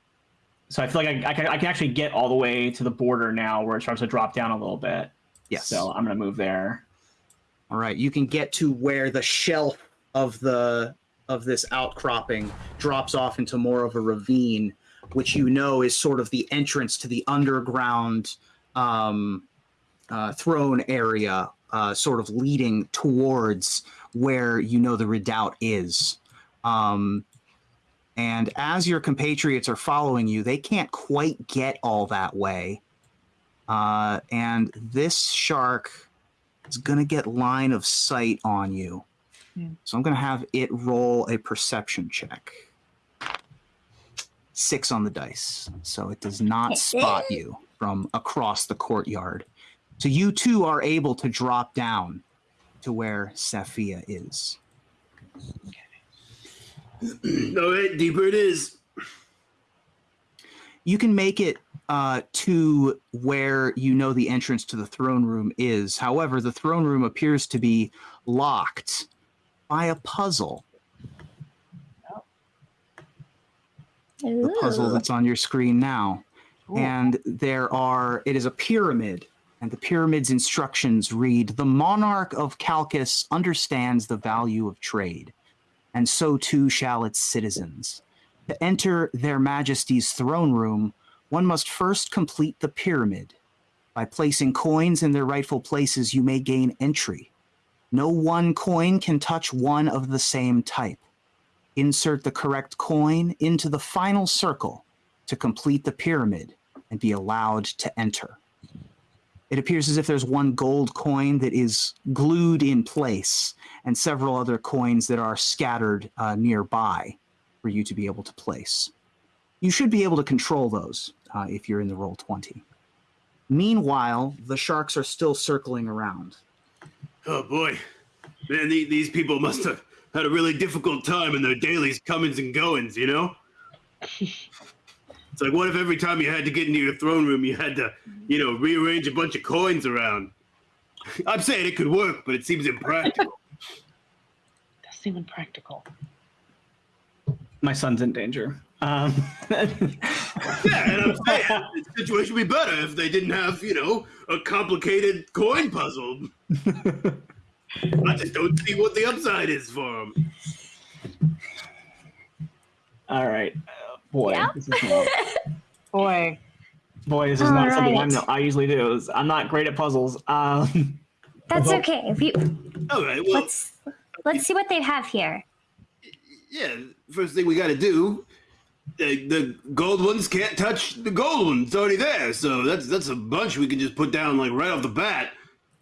So I feel like I, I, can, I can actually get all the way to the border now, where it starts to drop down a little bit. Yes. So I'm gonna move there. All right, you can get to where the shelf of the of this outcropping drops off into more of a ravine, which you know is sort of the entrance to the underground um, uh, throne area, uh, sort of leading towards where you know the redoubt is. Um, and as your compatriots are following you, they can't quite get all that way. Uh, and this shark is going to get line of sight on you. Hmm. So I'm going to have it roll a perception check. Six on the dice. So it does not spot you from across the courtyard. So you two are able to drop down to where Sophia is. All right, deeper it is. you can make it uh, to where you know the entrance to the throne room is. However, the throne room appears to be locked by a puzzle. The puzzle that's on your screen now. Ooh. And there are, it is a pyramid. And the pyramid's instructions read The monarch of Chalcis understands the value of trade, and so too shall its citizens. To enter their majesty's throne room, one must first complete the pyramid. By placing coins in their rightful places, you may gain entry. No one coin can touch one of the same type. Insert the correct coin into the final circle to complete the pyramid and be allowed to enter. It appears as if there's one gold coin that is glued in place and several other coins that are scattered uh, nearby for you to be able to place. You should be able to control those uh, if you're in the roll 20. Meanwhile, the sharks are still circling around. Oh boy, man, the, these people must have had a really difficult time in their daily comings and goings. You know, it's like what if every time you had to get into your throne room, you had to, you know, rearrange a bunch of coins around. I'm saying it could work, but it seems impractical. Does seem impractical. My son's in danger. Um, yeah, and I'm saying the situation would be better if they didn't have, you know, a complicated coin puzzle. I just don't see what the upside is for them. all right, uh, boy, Yeah. this is not, Boy, boy, this is not something I Alright. know I usually do. I'm not great at puzzles. Um, That's Well- okay. We, All right, well, let's let's see what they have here. yeah, first thing we got to do, the, the gold ones can't touch the gold one. It's already there, so that's that's a bunch we can just put down like right off the bat.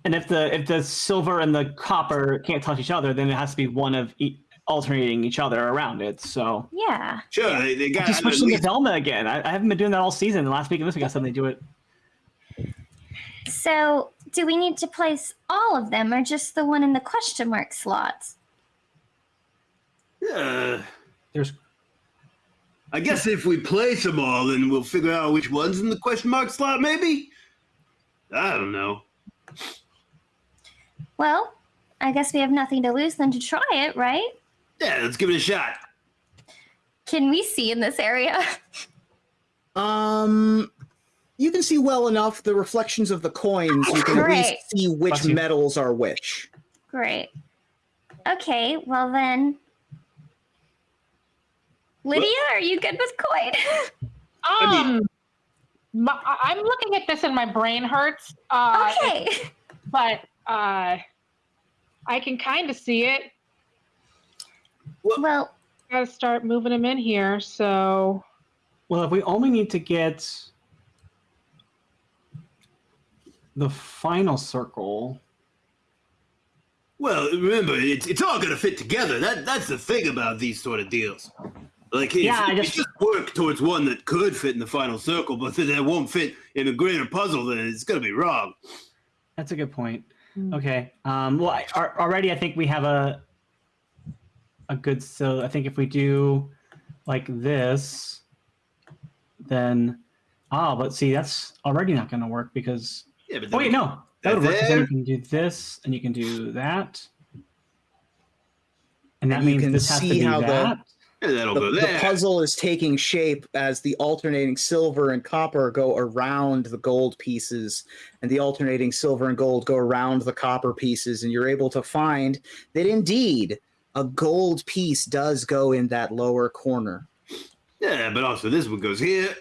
and if the if the silver and the copper can't touch each other, then it has to be one of e- alternating each other around it. So Yeah. Sure, they, they got just at switch them to least- Velma again. I, I haven't been doing that all season. Last week and this week I suddenly do it. So, do we need to place all of them, or just the one in the question mark slots? Yeah. There's I guess if we place them all, then we'll figure out which one's in the question mark slot. Maybe. I don't know. Well, I guess we have nothing to lose than to try it, right? Yeah, let's give it a shot. Can we see in this area? Um, you can see well enough the reflections of the coins. You can at least see which metals are which. Great. Okay, well then. Lydia, are you good with coin? um, my, I- I'm looking at this and my brain hurts. Uh, okay. but uh, I can kind of see it. Well, Got to start moving them in here. So well, if we only need to get the final circle. Well, remember, it's, it's all going to fit together. That that's the thing about these sort of deals. Like, if, Yeah, I if you just- just work towards one that could fit in the final circle, but then that won't fit in a greater puzzle, then it's going to be wrong. That's a good point. Hmm. Okay. Um, well, I, ar- already I think we have a a good. So I think if we do like this, then ah, but see, that's already not going to work because. Yeah, but Oh wait, no, that would work. 'cause Then you can do this, and you can do that, and that And means can this has to be how the- that. Yeah, that'll The, go the puzzle is taking shape as the alternating silver and copper go around the gold pieces, and the alternating silver and gold go around the copper pieces, and you're able to find that indeed a gold piece does go in that lower corner. Yeah, but also this one goes here,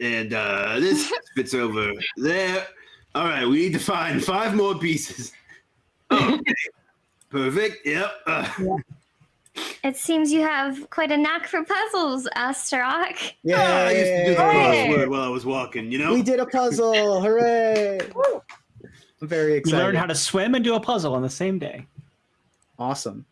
and uh, this fits over there. All right, we need to find five more pieces. Okay, perfect. Yep. Uh, It seems you have quite a knack for puzzles, Astaroth. Yeah, I used to do the crossword while I was walking. You know. we did a puzzle! Hooray! I'm very excited. You excited. learned how to swim and do a puzzle on the same day. Awesome.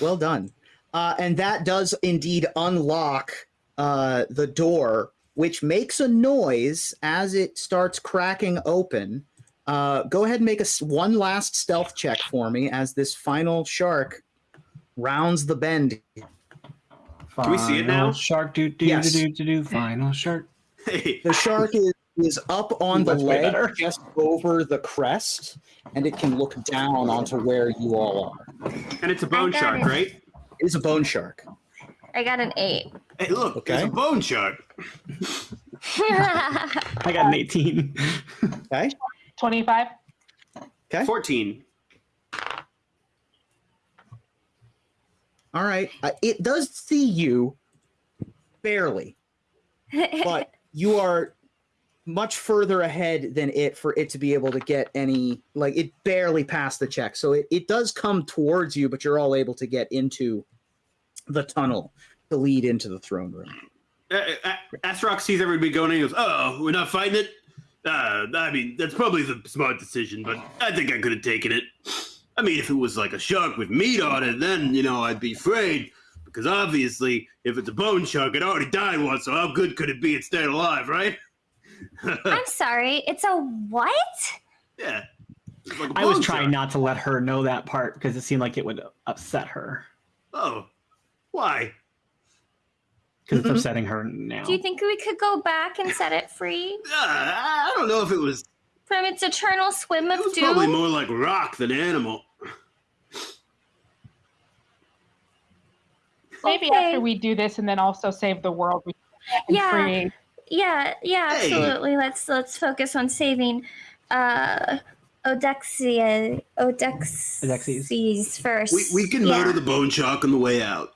Well done. Uh, and that does indeed unlock uh, the door, which makes a noise as it starts cracking open. Uh, go ahead and make a s- one last stealth check for me as this final shark rounds the bend. Can we see it now? Shark do do Yes. do do do do. Final shark. Hey, The shark is, is up on the That's way leg, better. just over the crest, and it can look down onto where you all are. and it's a bone shark, it. right? It is a bone shark. I got an eight. Hey, look, there's Okay. a bone shark. I got an 18. Okay. 25. Okay. Fourteen. All right. Uh, it does see you barely, but you are much further ahead than it for it to be able to get any like it barely passed the check so it, it does come towards you but you're all able to get into the tunnel to lead into the throne room Uh, uh, Astaroth sees everybody going and goes, Oh, we're not fighting it? Uh, I mean, that's probably the smart decision, but I think I could have taken it. I mean, if it was like a shark with meat on it, then, you know, I'd be afraid. Because obviously, if it's a bone shark, it already died once, so how good could it be at staying alive, right? I'm sorry. It's a what? yeah. It's like a I was trying shark. not to let her know that part because it seemed like it would upset her. Oh, why? Because it's upsetting her now. Do you think we could go back and set it free Uh, I don't know if it was. from its eternal swim of It was probably more like rock than animal. Maybe Okay. after we do this and then also save the world, we can Yeah. free. Yeah, yeah, Hey. absolutely. Let's let's focus on saving uh Odexia Odexes first. We, we can Yeah. murder the bone shark on the way out.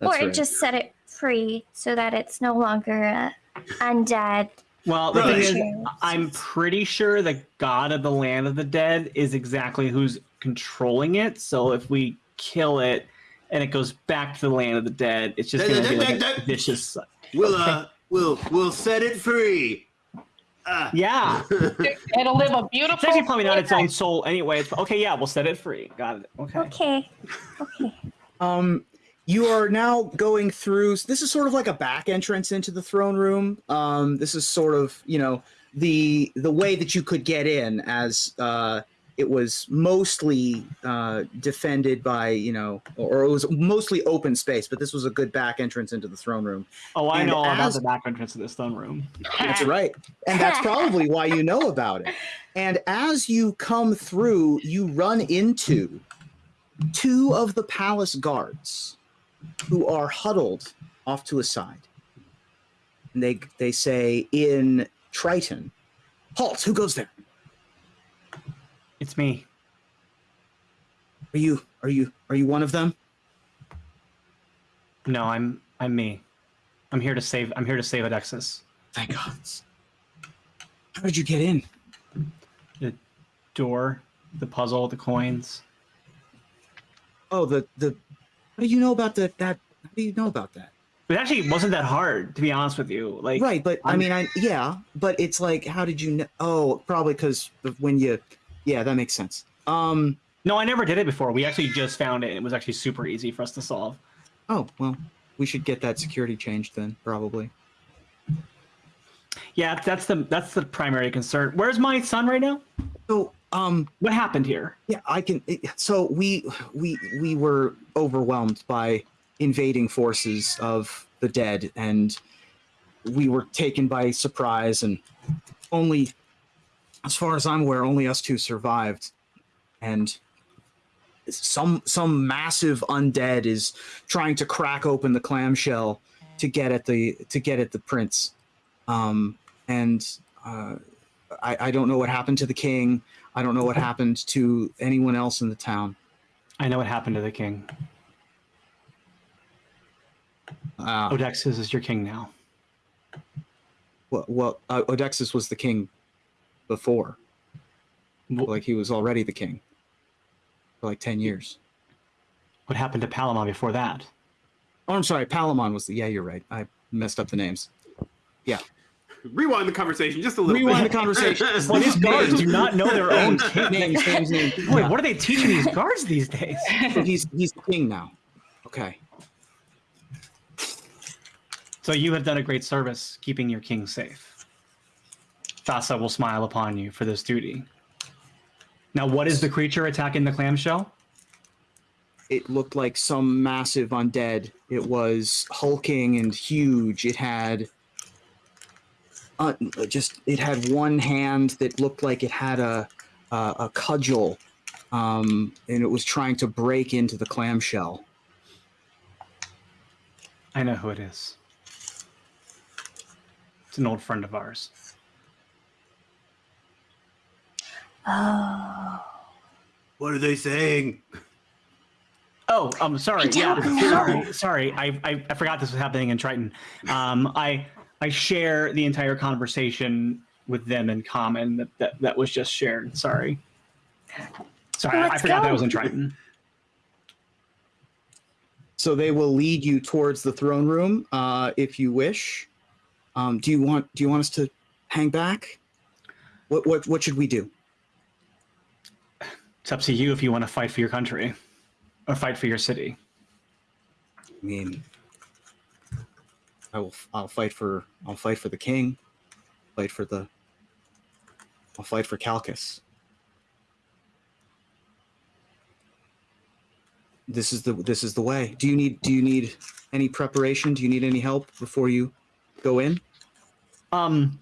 That's or right. just set it free so that it's no longer uh, undead. well, the Right. thing is, I'm pretty sure the god of the land of the dead is exactly who's controlling it. So if we kill it and it goes back to the land of the dead, it's just going to be like a vicious. We'll uh, we'll we'll set it free. Ah. Yeah. It'll live a beautiful. It's actually probably not its own soul anyway. It's, okay, yeah, we'll set it free. Got it. Okay. Okay. Okay. Um, you are now going through. This is sort of like a back entrance into the throne room. Um, this is sort of you know the the way that you could get in, as uh, it was mostly uh, defended by you know, or it was mostly open space. But this was a good back entrance into the throne room. Oh, I And know all about the back entrance of this throne room. That's right, and that's probably why you know about it. And as you come through, you run into two of the palace guards who are huddled off to a side. And they they say in Triton, "Halt! Who goes there? It's me. Are you are you are you one of them?" No, I'm I'm me. I'm here to save. I'm here to save Odexus. Thank God. How did you get in? The door, the puzzle, the coins. Oh, the the. What do you know about the that? How do you know about that? It actually wasn't that hard, to be honest with you. Like, right, but i I'm- mean, I yeah, but it's like, how did you know? Oh, probably because when you, yeah, that makes sense. Um. no, I never did it before. We actually just found it. It was actually super easy for us to solve. Oh well, we should get that security changed then, probably. Yeah, that's the that's the primary concern. Where's my son right now? So, um, What happened here? yeah, I can. So we we we were overwhelmed by invading forces of the dead, and we were taken by surprise, and only, as far as I'm aware, only us two survived, and some some massive undead is trying to crack open the clamshell to get at the to get at the prince, um, and uh, I, I don't know what happened to the king. I don't know what happened to anyone else in the town. I know what happened to the king. Uh, Odexus is your king now. well, well uh, Odexus was the king before. Wh- Like he was already the king for like ten years. What happened to Palamon before that? Oh, I'm sorry. Palamon was the. Yeah, you're right. I messed up the names. Yeah. Rewind the conversation just a little Rewind bit. the conversation. Well, these guards do not know their own king. names, names, names. Boy, what are they teaching these guards these days? So he's he's king now. Okay. So you have done a great service keeping your king safe. Thassa will smile upon you for this duty. Now, what is the creature attacking the clamshell? It looked like some massive undead. It was hulking and huge. It had uh, just it had one hand that looked like it had a a, a cudgel, um, and it was trying to break into the clamshell. I know who it is. It's an old friend of ours. Oh. What are they saying? Oh, I'm sorry. I Yeah, sorry. Sorry. I, I I forgot this was happening in Triton. Um, I I share the entire conversation with them in common that that, that was just shared. Sorry. Sorry, I, I Let's forgot that was in Triton. So they will lead you towards the throne room uh, if you wish. Um, do you want do you want us to hang back? What what what should we do? It's up to you if you want to fight for your country or fight for your city. I mean, I will. I'll fight for. I'll fight for the king. Fight for the. I'll fight for Chalcis. This is the. This is the way. Do you need? Do you need any preparation? Do you need any help before you go in? Um,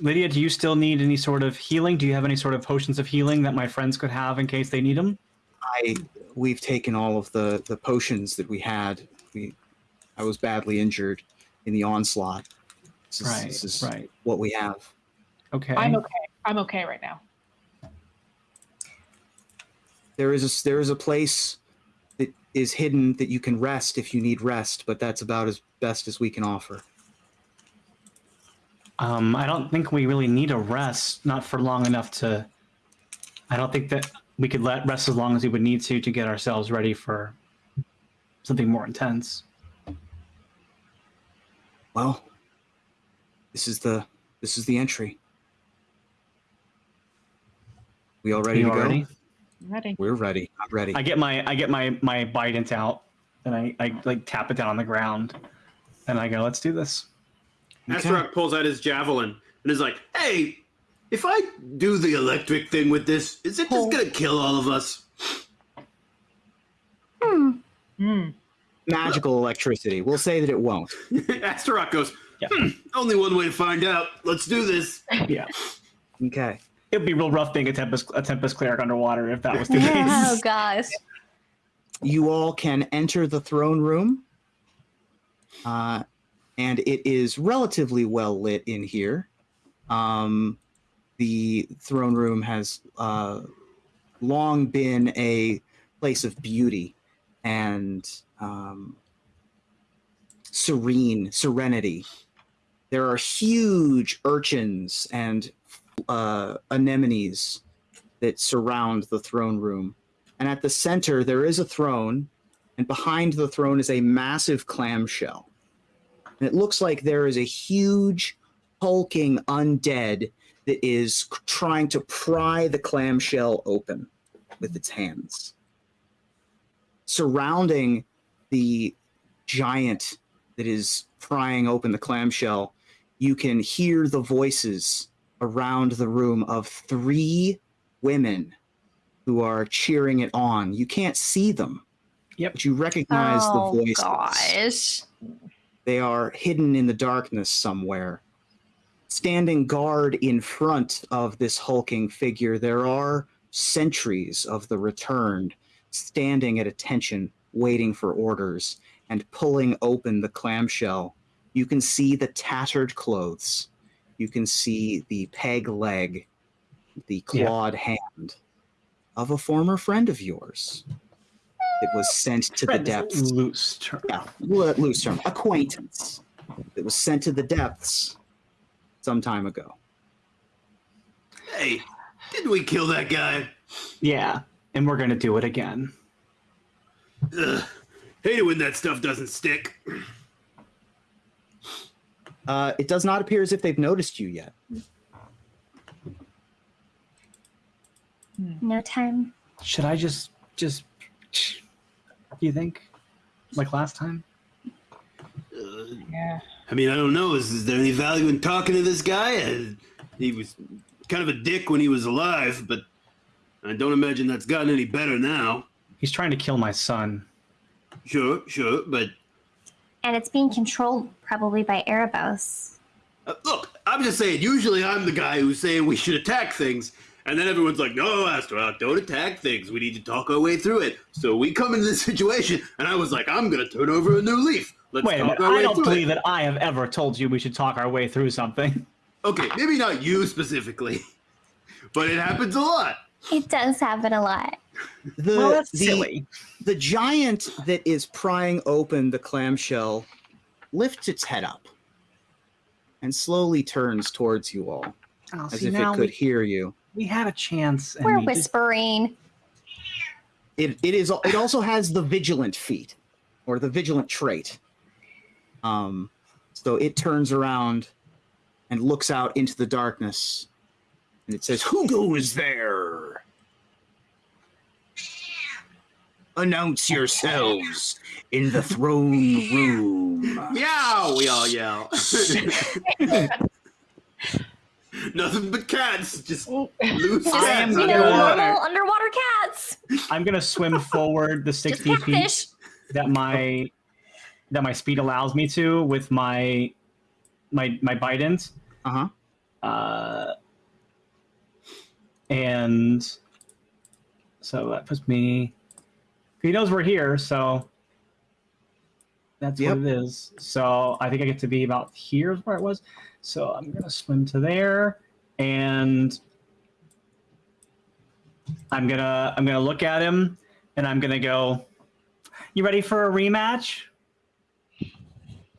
Lydia, do you still need any sort of healing? Do you have any sort of potions of healing that my friends could have in case they need them? I. We've taken all of the the potions that we had. We. I was badly injured in the onslaught. This is, Right, this is right. what we have. Okay. I'm okay. I'm okay right now. there is a there is a place that is hidden that you can rest if you need rest, but that's about as best as we can offer. Um, I don't think we really need a rest, not for long enough to. I don't think that we could let rest as long as we would need to to get ourselves ready for something more intense. Well, this is the this is the entry. We all ready you to go? ready? Ready. We're ready. I'm ready. I get my I get my my bident out and I, I like tap it down on the ground and I go, let's do this. Okay. Astaroth pulls out his javelin and is like, "Hey, if I do the electric thing with this, is it just gonna kill all of us?" Hmm. Hmm. Magical electricity. We'll say that it won't. Astaroth goes, Yeah. "Hmm, only one way to find out. Let's do this." Yeah. Okay. It'd be real rough being a tempest a tempest cleric underwater if that was the case. Oh case. gosh. You all can enter the throne room. Uh, and it is relatively well lit in here. Um, the throne room has uh, long been a place of beauty and um, serene serenity. There are huge urchins and uh, anemones that surround the throne room. And at the center, there is a throne, and behind the throne is a massive clamshell. And it looks like there is a huge, hulking undead that is trying to pry the clamshell open with its hands. Surrounding the giant that is prying open the clamshell, you can hear the voices around the room of three women who are cheering it on. You can't see them. Yep. But you recognize oh the voices. gosh. They are hidden in the darkness somewhere. Standing guard in front of this hulking figure, there are sentries of the returned standing at attention, waiting for orders and pulling open the clamshell. You can see the tattered clothes. You can see the peg leg, the Yeah. clawed hand of a former friend of yours. That was sent to the depths. loose term. Yeah, loose term. Acquaintance It was sent to the depths some time ago. Hey, didn't we kill that guy? Yeah, and we're gonna do it again. Ugh. Hate it when that stuff doesn't stick. Uh, it does not appear as if they've noticed you yet. No time. Should I just just? You think, like last time? Uh, Yeah. I mean, I don't know. Is, is there any value in talking to this guy? Uh, he was kind of a dick when he was alive, but I don't imagine that's gotten any better now. He's trying to kill my son. Sure, sure, but And it's being controlled probably by Erebos. uh, look, I'm just saying. Usually, I'm the guy who's saying we should attack things, and then everyone's like, "No, Astaroth, don't attack things. We need to talk our way through it." So we come into this situation, and I was like, "I'm gonna turn over a new leaf. Let's Wait a talk minute. our way I don't believe it." that I have ever told you we should talk our way through something. Okay, maybe not you specifically, but it happens a lot. It does happen a lot. The, well, that's the, silly. the giant that is prying open the clamshell lifts its head up and slowly turns towards you all Oh, as see, if it could we, hear you. We had a chance. And We're we just- whispering. It, it is it also has the vigilant feat or the vigilant trait. Um, so it turns around and looks out into the darkness and it says, Who goes there? Announce yourselves in the throne room. Yeah, we all yell. Nothing but cats, just loose I am cats You know, underwater. normal underwater cats. I'm gonna swim forward the 60 feet catfish. that my that my speed allows me to with my my my bite-ins. Uh-huh. Uh, and so that puts me. He knows we're here, so that's Yep. what it is. So I think I get to be about here is where it was. So I'm gonna swim to there, and I'm gonna I'm gonna look at him, and I'm gonna go. You ready for a rematch?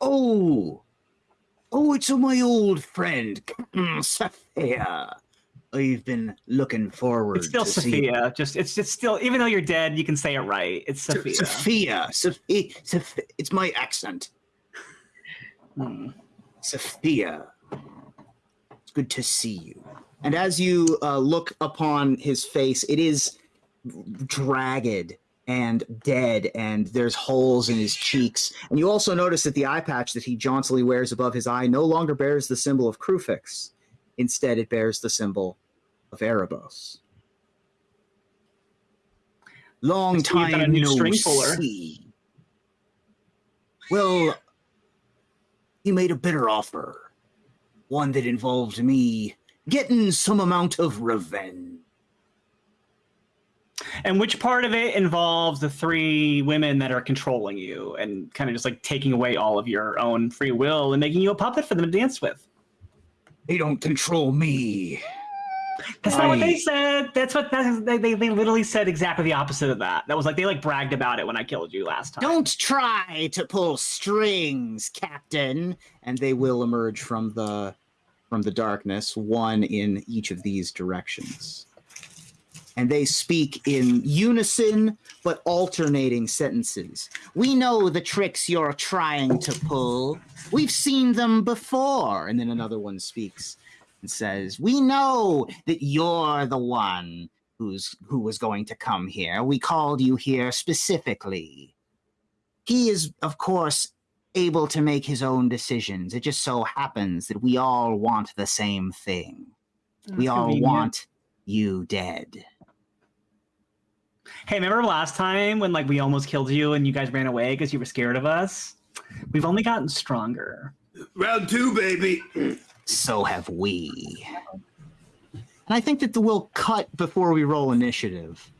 Oh, oh, it's my old friend, Captain Sophia. I've been looking forward It's still to see Sophia. Just it's it's still even though you're dead, you can say it right. It's Sophia. Sophia. Sophia. Sophia. It's my accent. Hmm. Sophia. It's good to see you. And as you uh, look upon his face, it is dragged and dead, and there's holes in his cheeks. And you also notice that the eye patch that he jauntily wears above his eye no longer bears the symbol of Kruphix. Instead, it bears the symbol of Erebos. Long I see you've got a time no see. Well, he made a bitter offer, one that involved me getting some amount of revenge. And which part of it involves the three women that are controlling you and kind of just like taking away all of your own free will and making you a puppet for them to dance with? They don't control me. That's not what they said. That's what that's, they, they they literally said exactly the opposite of that. That was like they like bragged about it when I killed you last time. Don't try to pull strings, Captain. And they will emerge from the from the darkness, one in each of these directions. And they speak in unison but alternating sentences. We know the tricks you're trying to pull. We've seen them before. And then another one speaks and says, "We know that you're the one who's who was going to come here. We called you here specifically. He is, of course, able to make his own decisions. It just so happens that we all want the same thing. we all convenient. want you dead. Hey, remember last time when like we almost killed you and you guys ran away because you were scared of us? We've only gotten stronger. Round two, baby. So have we." And I think that the, we'll cut before we roll initiative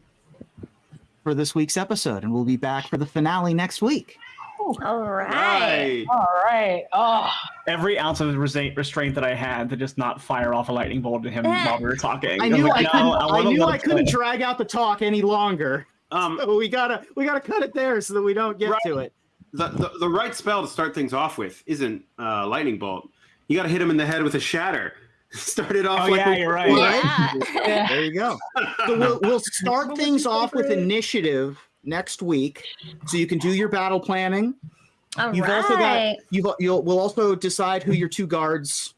for this week's episode, and we'll be back for the finale next week. All right. All right. Oh, Every ounce of restra- restraint that I had to just not fire off a lightning bolt at him while we were talking. I was knew like, I "No, couldn't. I, wanna knew I couldn't go." drag out the talk any longer. Um, So we gotta we gotta cut it there so that we don't get Right. to it. the, the the right spell to start things off with isn't uh, lightning bolt. You got to hit him in the head with a shatter. Start it off. Oh, like yeah, you're right. Yeah. Yeah. There you go. So we'll we'll start things off with initiative next week, so you can do your battle planning. All You've also got right. you've you'll we'll also decide who your two guards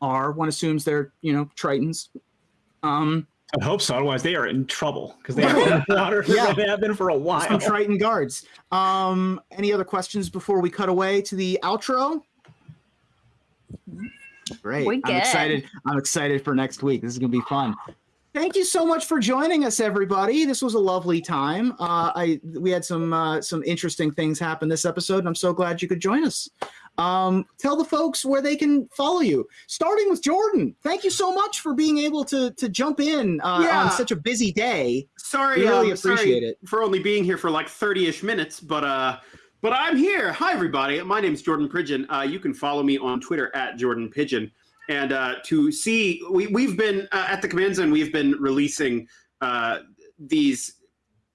are. One assumes they're you know Tritons. Um, I hope so. Otherwise, they are in trouble because they have been in the water. Yeah. They have been for a while. some Triton guards. Um, any other questions before we cut away to the outro? Great. We I'm excited. I'm excited for next week. This is gonna be fun. Thank you so much for joining us, everybody. This was a lovely time. Uh, I we had some uh, some interesting things happen this episode, and I'm so glad you could join us. Um, tell the folks where they can follow you. Starting with Jordan. Thank you so much for being able to to jump in uh, Yeah. on such a busy day. Sorry, We really um, sorry it. for only being here for like 30-ish minutes, but uh but I'm here. Hi everybody. My name is Jordan Pigeon. Uh, you can follow me on Twitter at Jordan Pigeon. And uh, to see, we, we've been uh, at the Command Zone, we've been releasing uh, these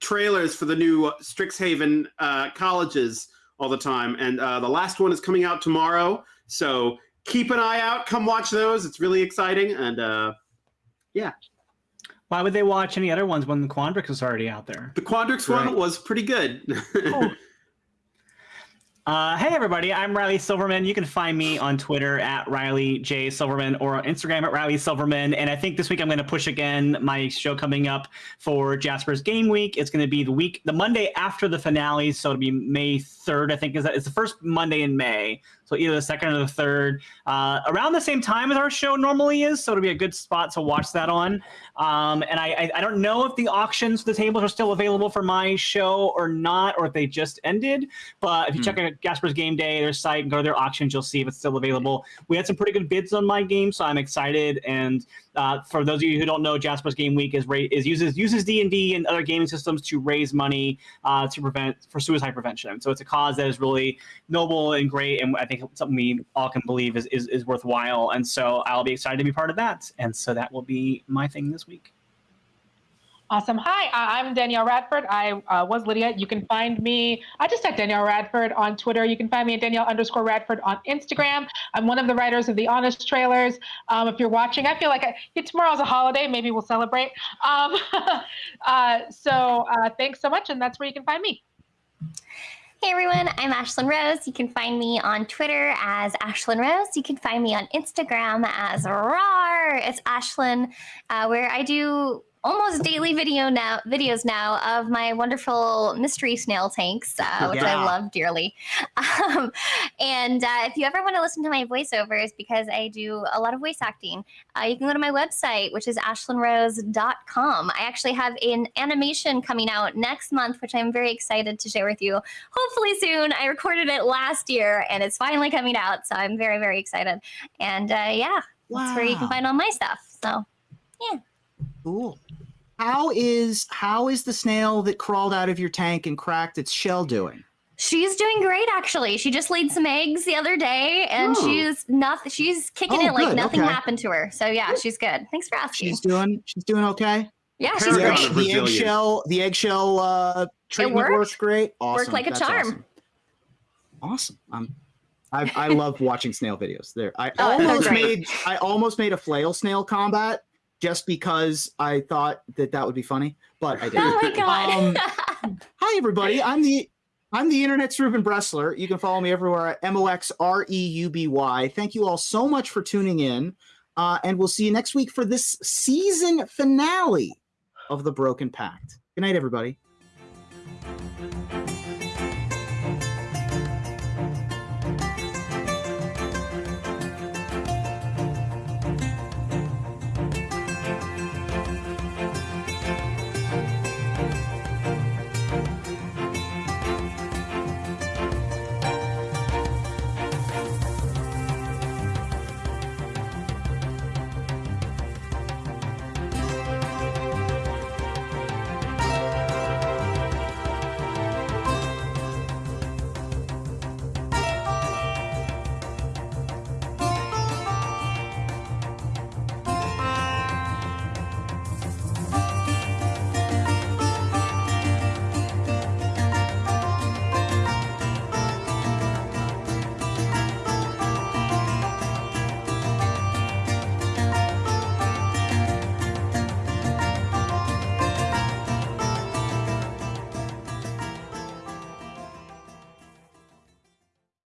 trailers for the new Strixhaven uh, colleges all the time. And uh, the last one is coming out tomorrow. So keep an eye out. Come watch those. It's really exciting. And uh, yeah. Why would they watch any other ones when the Quandrix is already out there? the Quandrix Right. one was pretty good. Uh, hey everybody, I'm Riley Silverman. You can find me on Twitter at Riley J Silverman or on Instagram at Riley Silverman. And I think this week I'm going to push again my show coming up for Jasper's Game Week. It's going to be the week, the Monday after the finale, so it'll be May 3rd. I think is that it's the first Monday in May, so either the second or the third, uh, around the same time as our show normally is. So it'll be a good spot to watch that on. Um, and I, I I don't know if the auctions for the tables are still available for my show or not, or if they just ended. But if you Hmm. check out Jasper's Game Day, their site, and go to their auctions, you'll see if it's still available. We had some pretty good bids on my game, so I'm excited. And uh, for those of you who don't know, Jasper's Game Week is is uses uses D and D and other gaming systems to raise money uh, to prevent for suicide prevention. So it's a cause that is really noble and great, and I think something we all can believe is is, is worthwhile. And so I'll be excited to be part of that. And so that will be my thing this week. Awesome. Hi, uh, I'm Danielle Radford. I uh, was Lydia. You can find me, I just said Danielle Radford on Twitter. You can find me at Danielle underscore Radford on Instagram. I'm one of the writers of the Honest trailers. Um, if you're watching, I feel like I, tomorrow's a holiday. Maybe we'll celebrate. Um, uh, so uh, thanks so much. And that's where you can find me. Hey everyone, I'm Ashlyn Rose. You can find me on Twitter as Ashlyn Rose. You can find me on Instagram as RAR. It's Ashlyn, uh, where I do almost daily video now videos now of my wonderful mystery snail tanks, uh, which Yeah. I love dearly. Um, and uh, if you ever want to listen to my voiceovers, because I do a lot of voice acting, uh, you can go to my website, which is ashlynrose.com. I actually have an animation coming out next month, which I'm very excited to share with you. Hopefully soon. I recorded it last year and it's finally coming out. So I'm very, very excited. And uh, yeah, that's where you can find all my stuff. So Cool. How is how is the snail that crawled out of your tank and cracked its shell doing? she's doing great actually. She just laid some eggs the other day and Oh. she's nothing. she's kicking Oh, it like good, nothing okay. happened to her. So yeah, she's good. Thanks for asking. She's doing she's doing okay. yeah, she's Paragon great. The resilience. eggshell the eggshell uh, treatment worked. worked great. Awesome. like a That's charm. Awesome. awesome. Um, I I love watching snail videos. There, I Oh, almost made I almost made a flail snail combat just because I thought that that would be funny, but I didn't. Oh my god. Um, Hi, everybody. I'm the I'm the internet's Reuben Bressler. You can follow me everywhere at M O X R E U B Y. Thank you all so much for tuning in, uh, and we'll see you next week for this season finale of the Broken Pact. Good night, everybody.